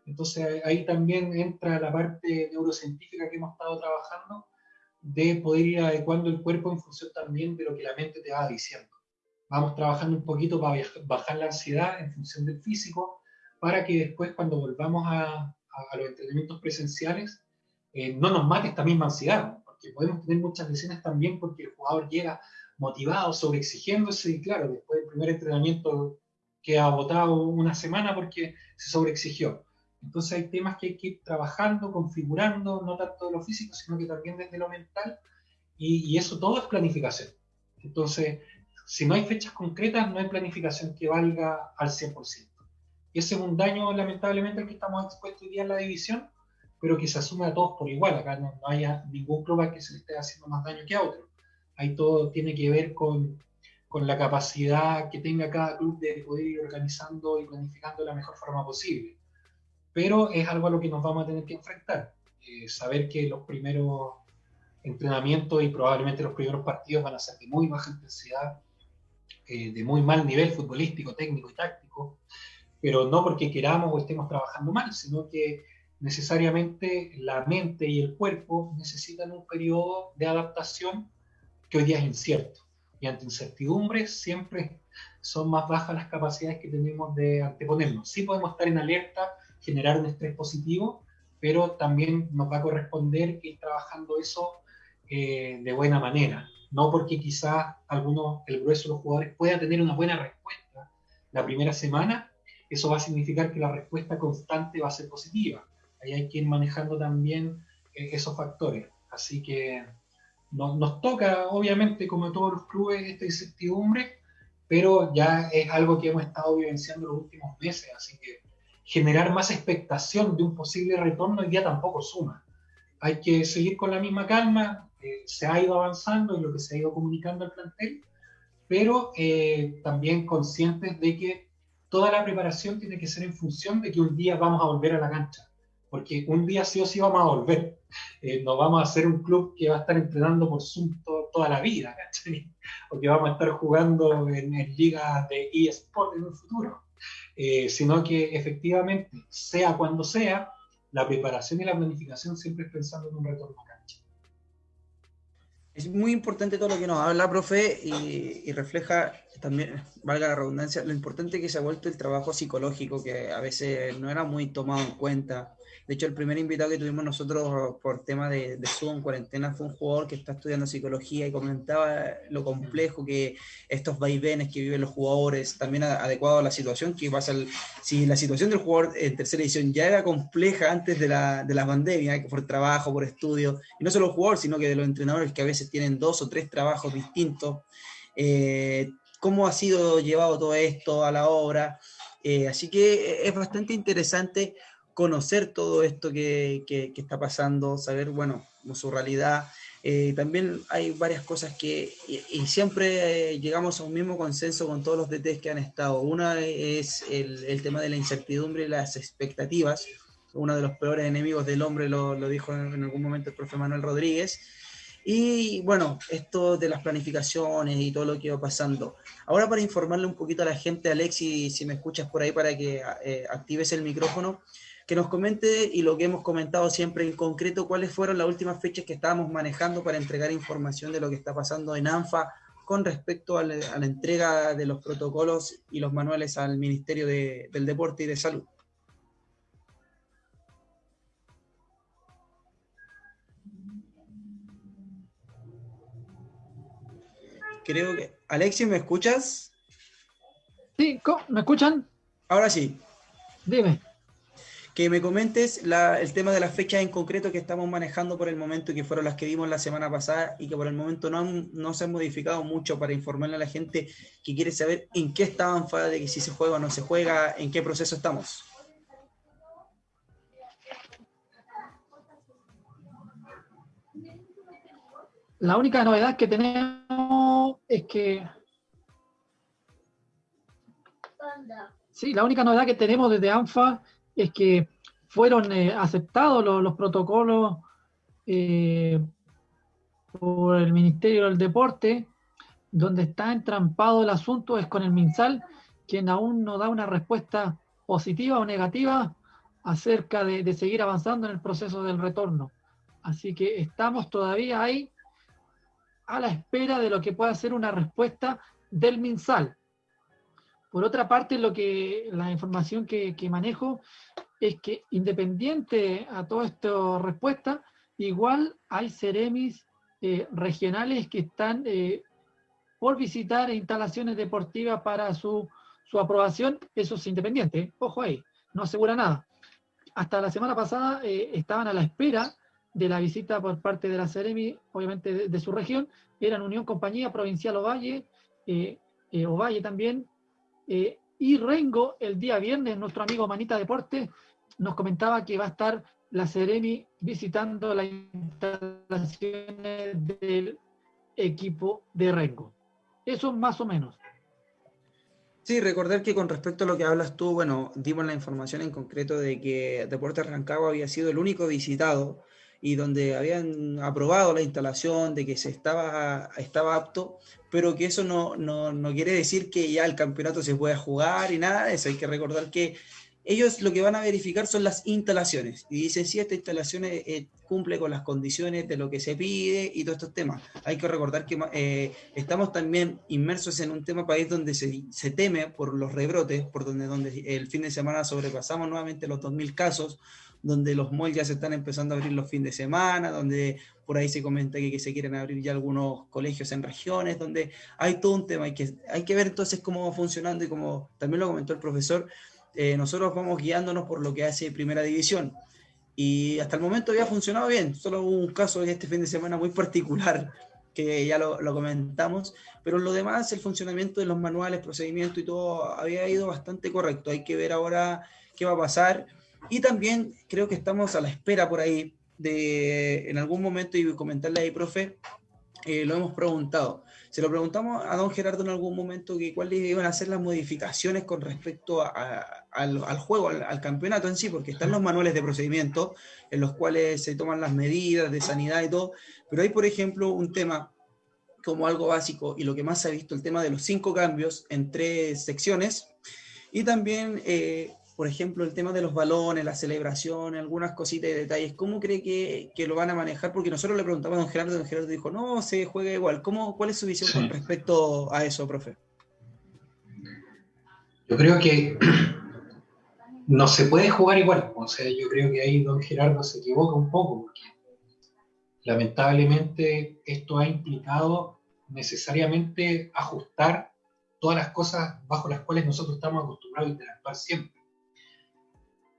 Entonces ahí también entra la parte neurocientífica que hemos estado trabajando de poder ir adecuando el cuerpo en función también de lo que la mente te va diciendo. Vamos trabajando un poquito para bajar la ansiedad en función del físico, para que después cuando volvamos a, a, los entrenamientos presenciales, eh, no nos mate esta misma ansiedad, porque podemos tener muchas lesiones también porque el jugador llega motivado, sobreexigiéndose, y claro, después del primer entrenamiento queda agotado una semana porque se sobreexigió. Entonces hay temas que hay que ir trabajando, configurando, no tanto de lo físico, sino que también desde lo mental, y, y eso todo es planificación. Entonces, si no hay fechas concretas, no hay planificación que valga al 100%. Y ese es un daño, lamentablemente, al que estamos expuestos hoy día en la división, pero que se asume a todos por igual. Acá no, haya ningún club al que se le esté haciendo más daño que a otro. Ahí todo tiene que ver con, con la capacidad que tenga cada club de poder ir organizando y planificando de la mejor forma posible. Pero es algo a lo que nos vamos a tener que enfrentar. Eh, saber que los primeros entrenamientos y probablemente los primeros partidos van a ser de muy baja intensidad, eh, de muy mal nivel futbolístico, técnico y táctico pero no porque queramos o estemos trabajando mal, sino que necesariamente la mente y el cuerpo necesitan un periodo de adaptación que hoy día es incierto. Y ante incertidumbres siempre son más bajas las capacidades que tenemos de anteponernos. Sí podemos estar en alerta, generar un estrés positivo, pero también nos va a corresponder ir trabajando eso eh, de buena manera. No porque quizás algunos, el grueso de los jugadores pueda tener una buena respuesta la primera semana, eso va a significar que la respuesta constante va a ser positiva. Ahí hay que ir manejando también eh, esos factores. Así que nos toca, obviamente, como todos los clubes, esta incertidumbre, pero ya es algo que hemos estado vivenciando los últimos meses. Así que generar más expectación de un posible retorno día tampoco suma. Hay que seguir con la misma calma, eh, se ha ido avanzando en lo que se ha ido comunicando al plantel, pero eh, también conscientes de que toda la preparación tiene que ser en función de que un día vamos a volver a la cancha, porque un día sí o sí vamos a volver. Eh, no vamos a ser un club que va a estar entrenando por Zoom toda la vida, o que vamos a estar jugando en, ligas de eSport en un futuro, eh, sino que efectivamente, sea cuando sea, la preparación y la planificación siempre es pensando en un retorno a cancha. Es muy importante todo lo que nos habla, profe, y, refleja también, valga la redundancia, lo importante que se ha vuelto el trabajo psicológico, que a veces no era muy tomado en cuenta. De hecho, el primer invitado que tuvimos nosotros por tema de, de Zoom, cuarentena, fue un jugador que está estudiando psicología y comentaba lo complejo que estos vaivenes que viven los jugadores, también adecuado a la situación que pasa. si la situación del jugador en tercera edición ya era compleja antes de la, de la pandemia, por trabajo, por estudio, y no solo los jugadores, sino que de los entrenadores que a veces tienen dos o tres trabajos distintos, eh, cómo ha sido llevado todo esto a la obra. Eh, así que es bastante interesante conocer todo esto que, que, está pasando, saber, bueno, su realidad. Eh, también hay varias cosas que, y, siempre eh, llegamos a un mismo consenso con todos los DTs que han estado. Una es el, el, tema de la incertidumbre y las expectativas. Uno de los peores enemigos del hombre lo, lo dijo en, algún momento el profe Manuel Rodríguez. Y bueno, esto de las planificaciones y todo lo que va pasando. Ahora para informarle un poquito a la gente, Alexi, si me escuchas por ahí para que eh, actives el micrófono, que nos comente y lo que hemos comentado siempre en concreto, cuáles fueron las últimas fechas que estábamos manejando para entregar información de lo que está pasando en ANFA con respecto a la, entrega de los protocolos y los manuales al Ministerio del Deporte y de Salud. Creo que... Alexis, ¿me escuchas? Sí, ¿me escuchan? Ahora sí. Dime que me comentes el tema de las fechas en concreto que estamos manejando por el momento y que fueron las que vimos la semana pasada y que por el momento no, no se han modificado mucho para informarle a la gente que quiere saber en qué estaban de que si se juega o no se juega, en qué proceso estamos. La única novedad que tenemos es que... Sí, la única novedad que tenemos desde ANFA es que fueron eh, aceptados los, protocolos eh, por el Ministerio del Deporte, donde está entrampado el asunto es con el MinSal, quien aún no da una respuesta positiva o negativa acerca de, seguir avanzando en el proceso del retorno. Así que estamos todavía ahí a la espera de lo que pueda ser una respuesta del MinSal. Por otra parte, lo que la información que, manejo es que independiente a toda esta respuesta, igual hay ceremis eh, regionales que están eh, por visitar instalaciones deportivas para su, aprobación. Eso es independiente, ojo ahí, no asegura nada. Hasta la semana pasada eh, estaban a la espera de la visita por parte de la Ceremi, obviamente de, su región, eran Unión Compañía Provincial Ovalle, Ovalle también, y Rengo el día viernes, nuestro amigo Manita Deporte, nos comentaba que va a estar la Seremi visitando las instalaciones del equipo de Rengo. Eso más o menos. Sí, recordar que con respecto a lo que hablas tú, bueno, dimos la información en concreto de que Deportes Rancagua había sido el único visitado y donde habían aprobado la instalación, de que se estaba, estaba apto, pero que eso no, no, no quiere decir que ya el campeonato se pueda jugar y nada de eso. Hay que recordar que ellos lo que van a verificar son las instalaciones y dicen si esta instalación eh, cumple con las condiciones de lo que se pide y todos estos temas. Hay que recordar que eh, estamos también inmersos en un tema país donde se, se, teme por los rebrotes, por donde, donde el fin de semana sobrepasamos nuevamente los 2.000 casos, donde los malls ya se están empezando a abrir los fines de semana, donde por ahí se comenta que, se quieren abrir ya algunos colegios en regiones, donde hay todo un tema, hay que, hay que ver entonces cómo va funcionando y como también lo comentó el profesor, eh, nosotros vamos guiándonos por lo que hace Primera División. Y hasta el momento había funcionado bien, solo hubo un caso este fin de semana muy particular que ya lo, comentamos, pero lo demás, el funcionamiento de los manuales, procedimientos y todo había ido bastante correcto. Hay que ver ahora qué va a pasar. Y también creo que estamos a la espera por ahí de en algún momento, y comentarle ahí, profe, eh, lo hemos preguntado. Se lo preguntamos a don Gerardo en algún momento que cuáles iban a ser las modificaciones con respecto al, juego, al, campeonato en sí, porque están los manuales de procedimiento en los cuales se toman las medidas de sanidad y todo, pero hay, por ejemplo, un tema como algo básico y lo que más se ha visto, el tema de los cinco cambios en tres secciones, y también eh, por ejemplo, el tema de los balones, la celebración, algunas cositas y detalles, ¿cómo cree que, que, lo van a manejar? Porque nosotros le preguntamos a don Gerardo, don Gerardo dijo, no, se juega igual. ¿Cómo, ¿Cuál es su visión con respecto a eso, profe? Yo creo que no se puede jugar igual. O sea, yo creo que ahí don Gerardo se equivoca un poco, porque lamentablemente esto ha implicado necesariamente ajustar todas las cosas bajo las cuales nosotros estamos acostumbrados a interactuar siempre.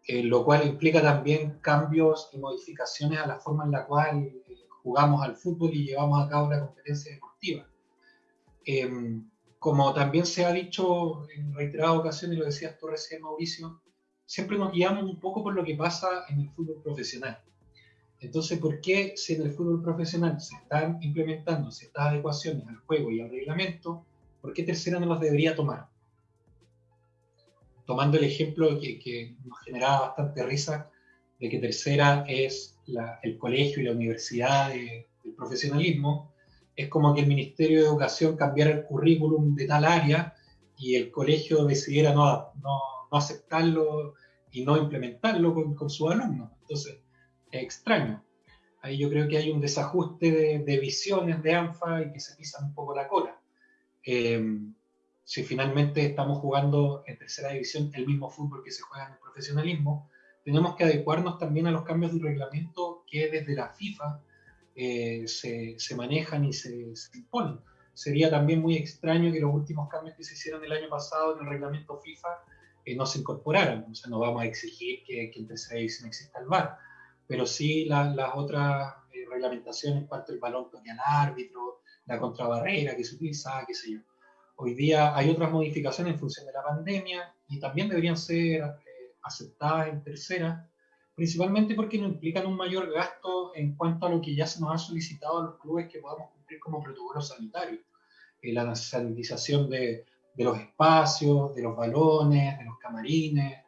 Eh, lo cual implica también cambios y modificaciones a la forma en la cual eh, jugamos al fútbol y llevamos a cabo la competencia deportiva. Em, como también se ha dicho en reiteradas ocasiones, lo decías tú recién, Mauricio, siempre nos guiamos un poco por lo que pasa en el fútbol profesional. Entonces, ¿por qué si en el fútbol profesional se están implementando ciertas adecuaciones al juego y al reglamento, por qué tercera no las debería tomar? Tomando el ejemplo que, nos generaba bastante risa, de que tercera es el colegio y la universidad del profesionalismo, es como que el Ministerio de Educación cambiara el currículum de tal área y el colegio decidiera no, no, aceptarlo y no implementarlo con, con sus alumnos. Entonces, es extraño. Ahí yo creo que hay un desajuste de, visiones de ANFA y que se pisan un poco la cola. Eh, si finalmente estamos jugando en tercera división el mismo fútbol que se juega en el profesionalismo, tenemos que adecuarnos también a los cambios del reglamento que desde la FIFA eh, se, se, manejan y se, imponen. Sería también muy extraño que los últimos cambios que se hicieron el año pasado en el reglamento FIFA eh, no se incorporaran. O sea, no vamos a exigir que, en tercera división exista el VAR, pero sí las otras eh, reglamentaciones, cuanto el balón toque al árbitro, la contrabarrera que se utiliza, qué sé yo. Hoy día hay otras modificaciones en función de la pandemia y también deberían ser eh, aceptadas en tercera, principalmente porque no implican un mayor gasto en cuanto a lo que ya se nos ha solicitado a los clubes que podamos cumplir como protocolo sanitario. Eh, la sanitización de, de, los espacios, de los balones, de los camarines,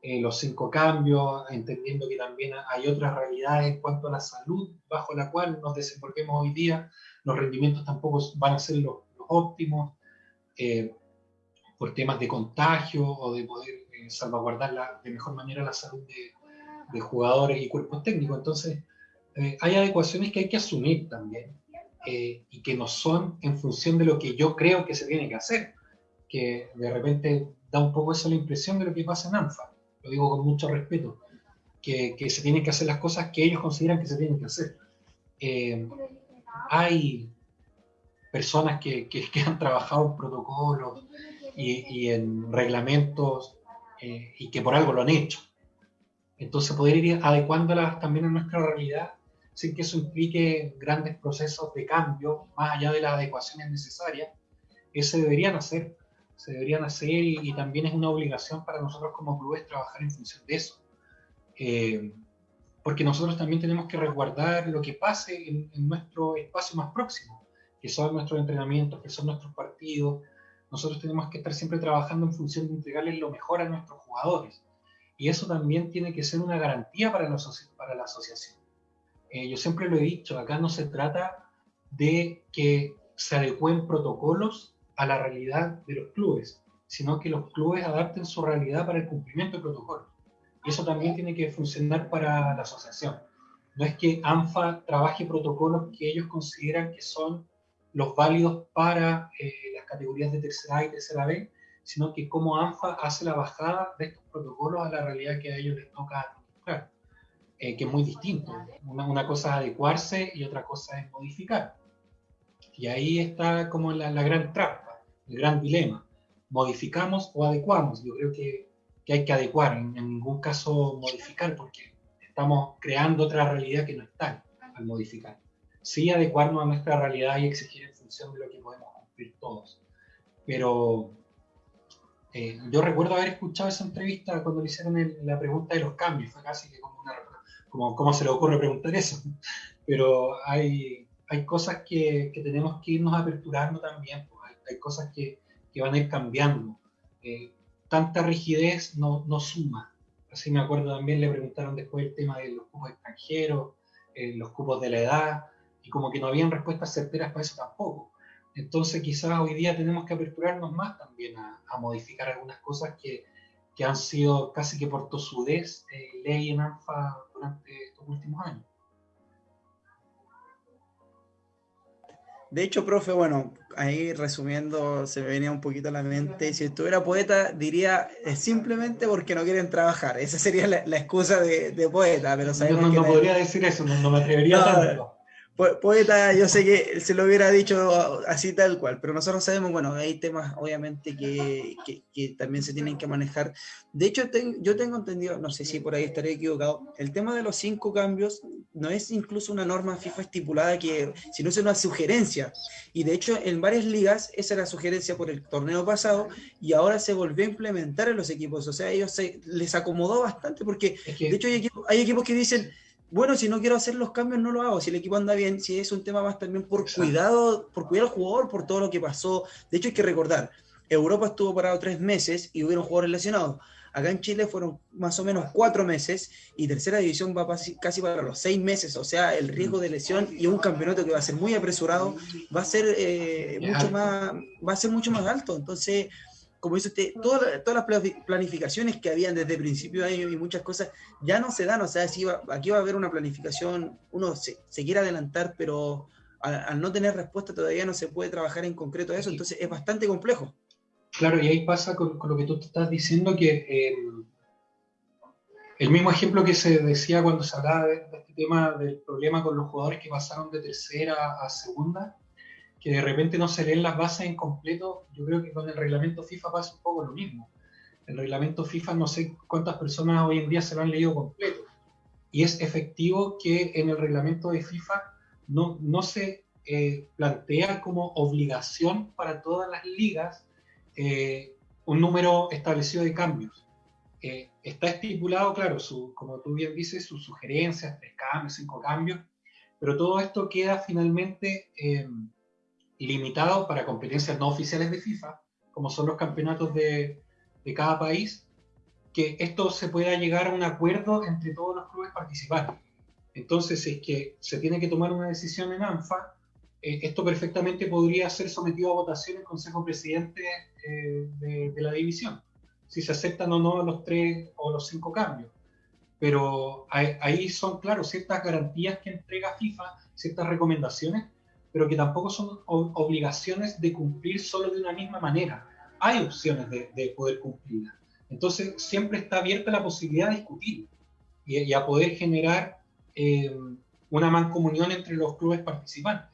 eh, los cinco cambios, entendiendo que también hay otras realidades en cuanto a la salud bajo la cual nos desenvolvemos hoy día. Los rendimientos tampoco van a ser los, óptimos eh, por temas de contagio o de poder salvaguardar de mejor manera la salud de, de jugadores y cuerpos técnicos. Entonces, eh, hay adecuaciones que hay que asumir también eh, y que no son en función de lo que yo creo que se tiene que hacer, que de repente da un poco esa la impresión de lo que pasa en ANFA, lo digo con mucho respeto, que, que se tienen que hacer las cosas que ellos consideran que se tienen que hacer. Eh, hay personas que, que, han trabajado en protocolos y, y en reglamentos y que por algo lo han hecho. Entonces, poder ir adecuándolas también a nuestra realidad sin que eso implique grandes procesos de cambio, más allá de las adecuaciones necesarias, eso deberían hacer, se deberían hacer y, también es una obligación para nosotros como clubes trabajar en función de eso. Eh, porque nosotros también tenemos que resguardar lo que pase en, en, nuestro espacio más próximo, que son nuestros entrenamientos, que son nuestros partidos. Nosotros tenemos que estar siempre trabajando en función de entregarles lo mejor a nuestros jugadores. Y eso también tiene que ser una garantía para la, para la asociación. Eh, yo siempre lo he dicho, acá no se trata de que se adecuen protocolos a la realidad de los clubes, sino que los clubes adapten su realidad para el cumplimiento del protocolo. Y eso también tiene que funcionar para la asociación. No es que ANFA trabaje protocolos que ellos consideran que son los válidos para eh, las categorías de tercera A y tercera B, sino que cómo ANFA hace la bajada de estos protocolos a la realidad que a ellos les toca eh, que es muy distinto. Una, una, cosa es adecuarse y otra cosa es modificar. Y ahí está como la, la gran trampa, el gran dilema. ¿Modificamos o adecuamos? Yo creo que, que hay que adecuar, en, en, ningún caso modificar, porque estamos creando otra realidad que no está al modificar. Sí adecuarnos a nuestra realidad y exigir en función de lo que podemos cumplir todos. Pero eh, yo recuerdo haber escuchado esa entrevista cuando le hicieron la pregunta de los cambios, fue casi que como una, como, ¿cómo se le ocurre preguntar eso? Pero hay, hay cosas que, que tenemos que irnos aperturando también, pues, hay, cosas que, que, van a ir cambiando. Eh, tanta rigidez no, no, suma. Así me acuerdo también le preguntaron después el tema de los cupos extranjeros, eh, los cupos de la edad, y como que no habían respuestas certeras para eso tampoco. Entonces quizás hoy día tenemos que aperturarnos más también a, modificar algunas cosas que, que, han sido casi que por tosudez eh, ley en ANFA durante estos últimos años. De hecho, profe, bueno, ahí resumiendo, se me venía un poquito a la mente, si estuviera poeta, diría simplemente porque no quieren trabajar. Esa sería la, excusa de, poeta, pero sabemos no, no, no podría decir eso, no, me atrevería tanto poeta, yo sé que se lo hubiera dicho así tal cual, pero nosotros sabemos, bueno, hay temas obviamente que, que, también se tienen que manejar. De hecho, yo tengo entendido, no sé si por ahí estaré equivocado, el tema de los cinco cambios no es incluso una norma FIFA estipulada, que, sino es una sugerencia. Y de hecho, en varias ligas, esa era la sugerencia por el torneo pasado, y ahora se volvió a implementar en los equipos. O sea, ellos se, les acomodó bastante, porque de hecho hay hay equipos que dicen bueno, si no quiero hacer los cambios, no lo hago. Si el equipo anda bien, si es un tema más también por cuidado, por cuidar al jugador, por todo lo que pasó. De hecho, hay que recordar, Europa estuvo parado tres meses y hubieron jugadores lesionados. Acá en Chile fueron más o menos cuatro meses y tercera división va casi para los seis meses. O sea, el riesgo de lesión y un campeonato que va a ser muy apresurado va a ser eh, mucho más, va a ser mucho más alto. Entonces, como dice usted, todas, todas las planificaciones que habían desde el principio de año y muchas cosas ya no se dan, o sea, si aquí va a haber una planificación, uno se, quiere adelantar, pero al, no tener respuesta todavía no se puede trabajar en concreto a eso, entonces es bastante complejo. Claro, y ahí pasa con, lo que tú te estás diciendo que eh, el mismo ejemplo que se decía cuando se hablaba de, de este tema del problema con los jugadores que pasaron de tercera a segunda, que de repente no se leen las bases en completo, yo creo que con el reglamento FIFA pasa un poco lo mismo. El reglamento FIFA no sé cuántas personas hoy en día se lo han leído completo. Y es efectivo que en el reglamento de FIFA no, no se eh, plantea como obligación para todas las ligas eh, un número establecido de cambios. eh, está estipulado, claro, su, como tú bien dices, sus sugerencias, tres cambios, cinco cambios, pero todo esto queda finalmente eh, limitado para competencias no oficiales de FIFA, como son los campeonatos de, de cada país, que esto se pueda llegar a un acuerdo entre todos los clubes participantes. Entonces, si es que se tiene que tomar una decisión en ANFA, eh, esto perfectamente podría ser sometido a votación en Consejo Presidente eh, de, la división, si se aceptan o no los tres o los cinco cambios. Pero ahí, son, claro, ciertas garantías que entrega FIFA, ciertas recomendaciones, pero que tampoco son obligaciones de cumplir solo de una misma manera. Hay opciones de, poder cumplirlas. Entonces, siempre está abierta la posibilidad de discutir y, a poder generar eh, una mancomunión entre los clubes participantes.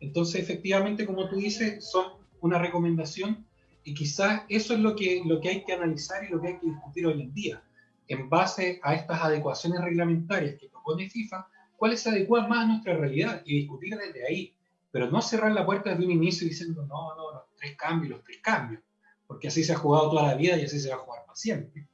Entonces, efectivamente, como tú dices, son una recomendación y quizás eso es lo que, lo que hay que analizar y lo que hay que discutir hoy en día. En base a estas adecuaciones reglamentarias que propone FIFA, cuáles se adecuan más a nuestra realidad y discutir desde ahí. Pero no cerrar la puerta desde un inicio diciendo, no, no, los tres cambios, los tres cambios. Porque así se ha jugado toda la vida y así se va a jugar para siempre.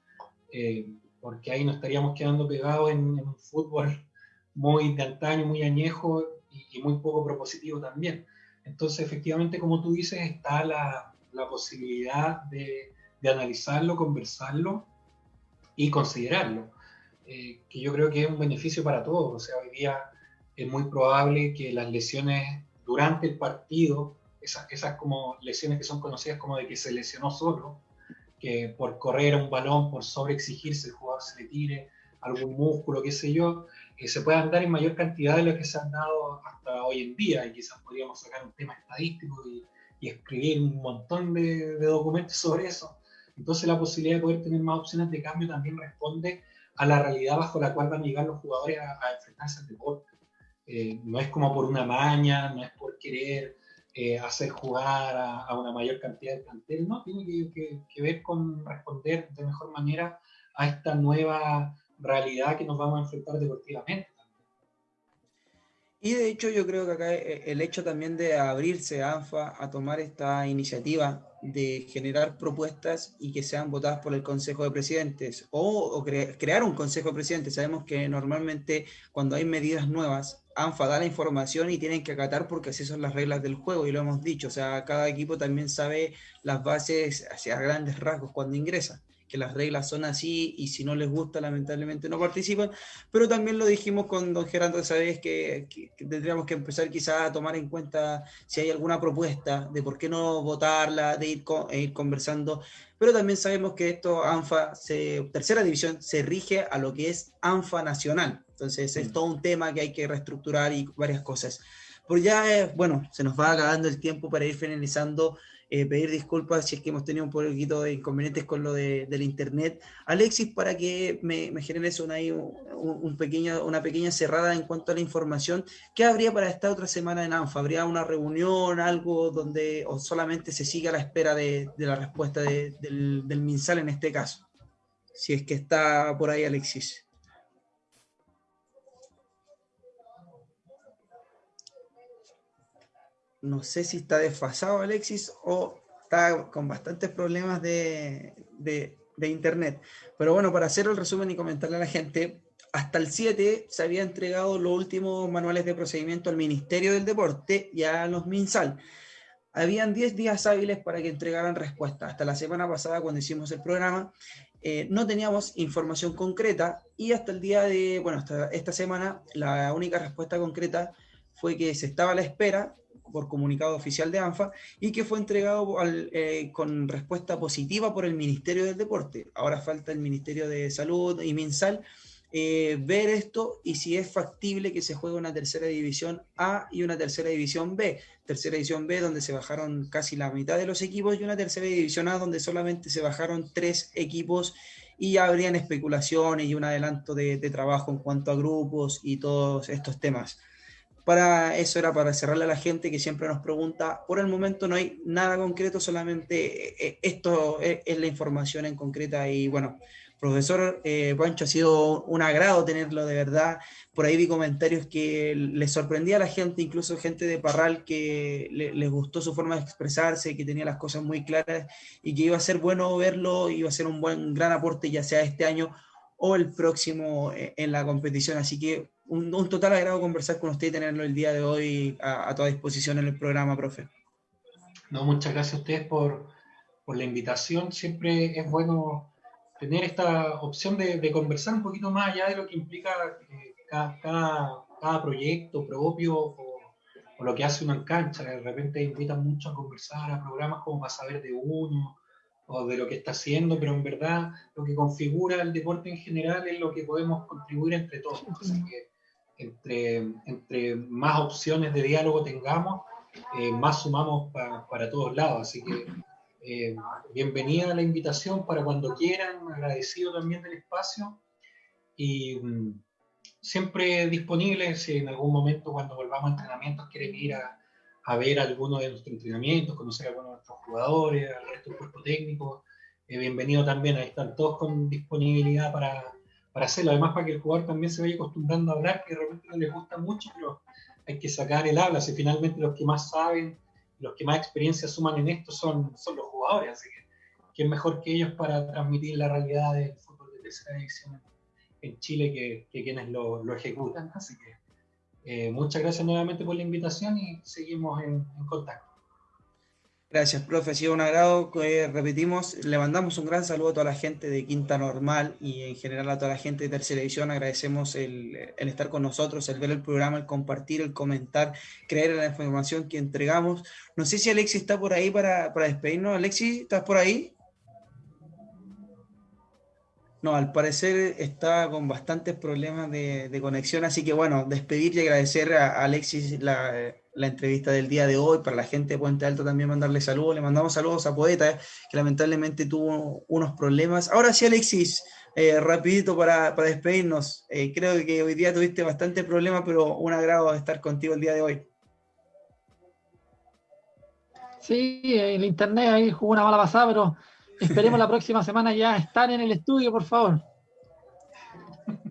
Eh, porque ahí nos estaríamos quedando pegados en, en un fútbol muy de antaño, muy añejo y, muy poco propositivo también. Entonces, efectivamente, como tú dices, está la, la posibilidad de, de, analizarlo, conversarlo y considerarlo, eh, que yo creo que es un beneficio para todos. O sea, hoy día es muy probable que las lesiones durante el partido, esas, como lesiones que son conocidas como de que se lesionó solo, que por correr un balón, por sobreexigirse, el jugador se le tire algún músculo, qué sé yo, que se puedan dar en mayor cantidad de lo que se han dado hasta hoy en día y quizás podríamos sacar un tema estadístico y, escribir un montón de, documentos sobre eso. Entonces la posibilidad de poder tener más opciones de cambio también responde a la realidad bajo la cual van a llegar los jugadores a, enfrentarse al deporte. Eh, no es como por una maña, no es por querer eh, hacer jugar a, una mayor cantidad de plantel, no, tiene que, que ver con responder de mejor manera a esta nueva realidad que nos vamos a enfrentar deportivamente. Y de hecho yo creo que acá eh, el hecho también de abrirse a ANFA a tomar esta iniciativa de generar propuestas y que sean votadas por el Consejo de Presidentes o, crear un Consejo de Presidentes. Sabemos que normalmente cuando hay medidas nuevas, ANFA da la información y tienen que acatar porque así son las reglas del juego y lo hemos dicho. O sea, cada equipo también sabe las bases hacia grandes rasgos cuando ingresa que las reglas son así y si no les gusta, lamentablemente no participan. Pero también lo dijimos con don Gerardo esa vez que, tendríamos que empezar quizás a tomar en cuenta si hay alguna propuesta de por qué no votarla, de ir, e ir conversando. Pero también sabemos que esto, ANFA, se, tercera división, se rige a lo que es ANFA nacional. Entonces es mm. todo un tema que hay que reestructurar y varias cosas. Por ya, eh, bueno, se nos va acabando el tiempo para ir finalizando eh, pedir disculpas si es que hemos tenido un poquito de inconvenientes con lo de, del internet. Alexis, para que me, me generes una, un, pequeño, una pequeña cerrada en cuanto a la información, ¿qué habría para esta otra semana en ANFA? ¿Habría una reunión, algo donde o solamente se siga a la espera de, de la respuesta del, del MinSal en este caso? Si es que está por ahí Alexis. No sé si está desfasado Alexis o está con bastantes problemas de, internet. Pero bueno, para hacer el resumen y comentarle a la gente, hasta el 7 se había entregado los últimos manuales de procedimiento al Ministerio del Deporte y a los MinSal. Habían 10 días hábiles para que entregaran respuesta. Hasta la semana pasada, cuando hicimos el programa, eh, no teníamos información concreta y hasta el día de, bueno, hasta esta semana, la única respuesta concreta fue que se estaba a la espera por comunicado oficial de ANFA y que fue entregado eh, con respuesta positiva por el Ministerio del Deporte. Ahora falta el Ministerio de Salud y MinSal eh, ver esto y si es factible que se juegue una tercera división A y una tercera división B. Tercera división B donde se bajaron casi la mitad de los equipos y una tercera división A donde solamente se bajaron tres equipos y habrían especulaciones y un adelanto de trabajo en cuanto a grupos y todos estos temas. Para eso era para cerrarle a la gente que siempre nos pregunta. Por el momento no hay nada concreto, solamente eh, esto es, la información en concreta y bueno, Profesor eh, Pancho, ha sido un agrado tenerlo de verdad. Por ahí vi comentarios que les sorprendía a la gente, incluso gente de Parral, que les gustó su forma de expresarse, que tenía las cosas muy claras y que iba a ser bueno verlo, iba a ser un buen gran aporte, ya sea este año o el próximo eh, en la competición. Así que un, total agrado conversar con usted y tenerlo el día de hoy a, toda disposición en el programa, profe. No, muchas gracias a ustedes por, por la invitación. Siempre es bueno tener esta opción de, conversar un poquito más allá de lo que implica eh, cada, cada, proyecto propio o, o, lo que hace en cancha. De repente invitan mucho a conversar a programas como para saber de uno o de lo que está haciendo, pero en verdad lo que configura el deporte en general es lo que podemos contribuir entre todos. Así que entre, entre más opciones de diálogo tengamos, eh, más sumamos para todos lados. Así que eh, bienvenida a la invitación para cuando quieran, agradecido también del espacio y mm, siempre disponible si en algún momento cuando volvamos a entrenamientos quieren ir a, a ver alguno de nuestros entrenamientos, conocer a algunos de nuestros jugadores, al resto del cuerpo técnico. Eh, bienvenido también, ahí están todos con disponibilidad para, para hacerlo. Además, para que el jugador también se vaya acostumbrando a hablar, que de repente no les gusta mucho, pero hay que sacar el habla. Si finalmente los que más saben, los que más experiencia suman en esto son, son los jugadores, así que quién mejor que ellos para transmitir la realidad del fútbol de tercera división en Chile que, quienes lo, lo ejecutan. Así que eh, muchas gracias nuevamente por la invitación y seguimos en, contacto. Gracias, profe. Ha sido un agrado. Eh, repetimos, le mandamos un gran saludo a toda la gente de Quinta Normal y en general a toda la gente de Tercera Edición. Agradecemos el, estar con nosotros, el ver el programa, el compartir, el comentar, creer en la información que entregamos. No sé si Alexis está por ahí para, para despedirnos. Alexis, ¿estás por ahí? No, al parecer está con bastantes problemas de, conexión, así que bueno, despedir y agradecer a Alexis la, entrevista del día de hoy, para la gente de Puente Alto también mandarle saludos, le mandamos saludos a Poeta, que lamentablemente tuvo unos problemas. Ahora sí, Alexis, eh, rapidito para, despedirnos, eh, creo que hoy día tuviste bastante problemas, pero un agrado estar contigo el día de hoy. Sí, el internet ahí jugó una mala pasada, pero Esperemos la próxima semana ya estar en el estudio, por favor.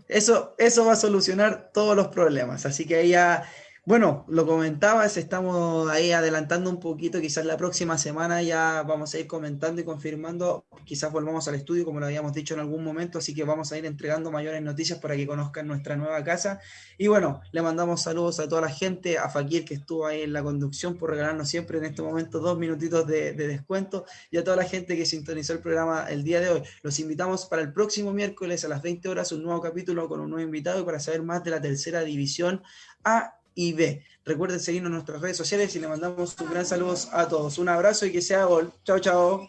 Eso, eso va a solucionar todos los problemas. Así que ahí ya bueno, lo comentabas, estamos ahí adelantando un poquito, quizás la próxima semana ya vamos a ir comentando y confirmando, quizás volvamos al estudio como lo habíamos dicho en algún momento, así que vamos a ir entregando mayores noticias para que conozcan nuestra nueva casa. Y bueno, le mandamos saludos a toda la gente, a Fakir que estuvo ahí en la conducción por regalarnos siempre en este momento dos minutitos de, de descuento y a toda la gente que sintonizó el programa el día de hoy. Los invitamos para el próximo miércoles a las 20 horas un nuevo capítulo con un nuevo invitado y para saber más de la tercera división A IB. Recuerden seguirnos en nuestras redes sociales y le mandamos un gran saludo a todos. Un abrazo y que sea gol. Chao, chao.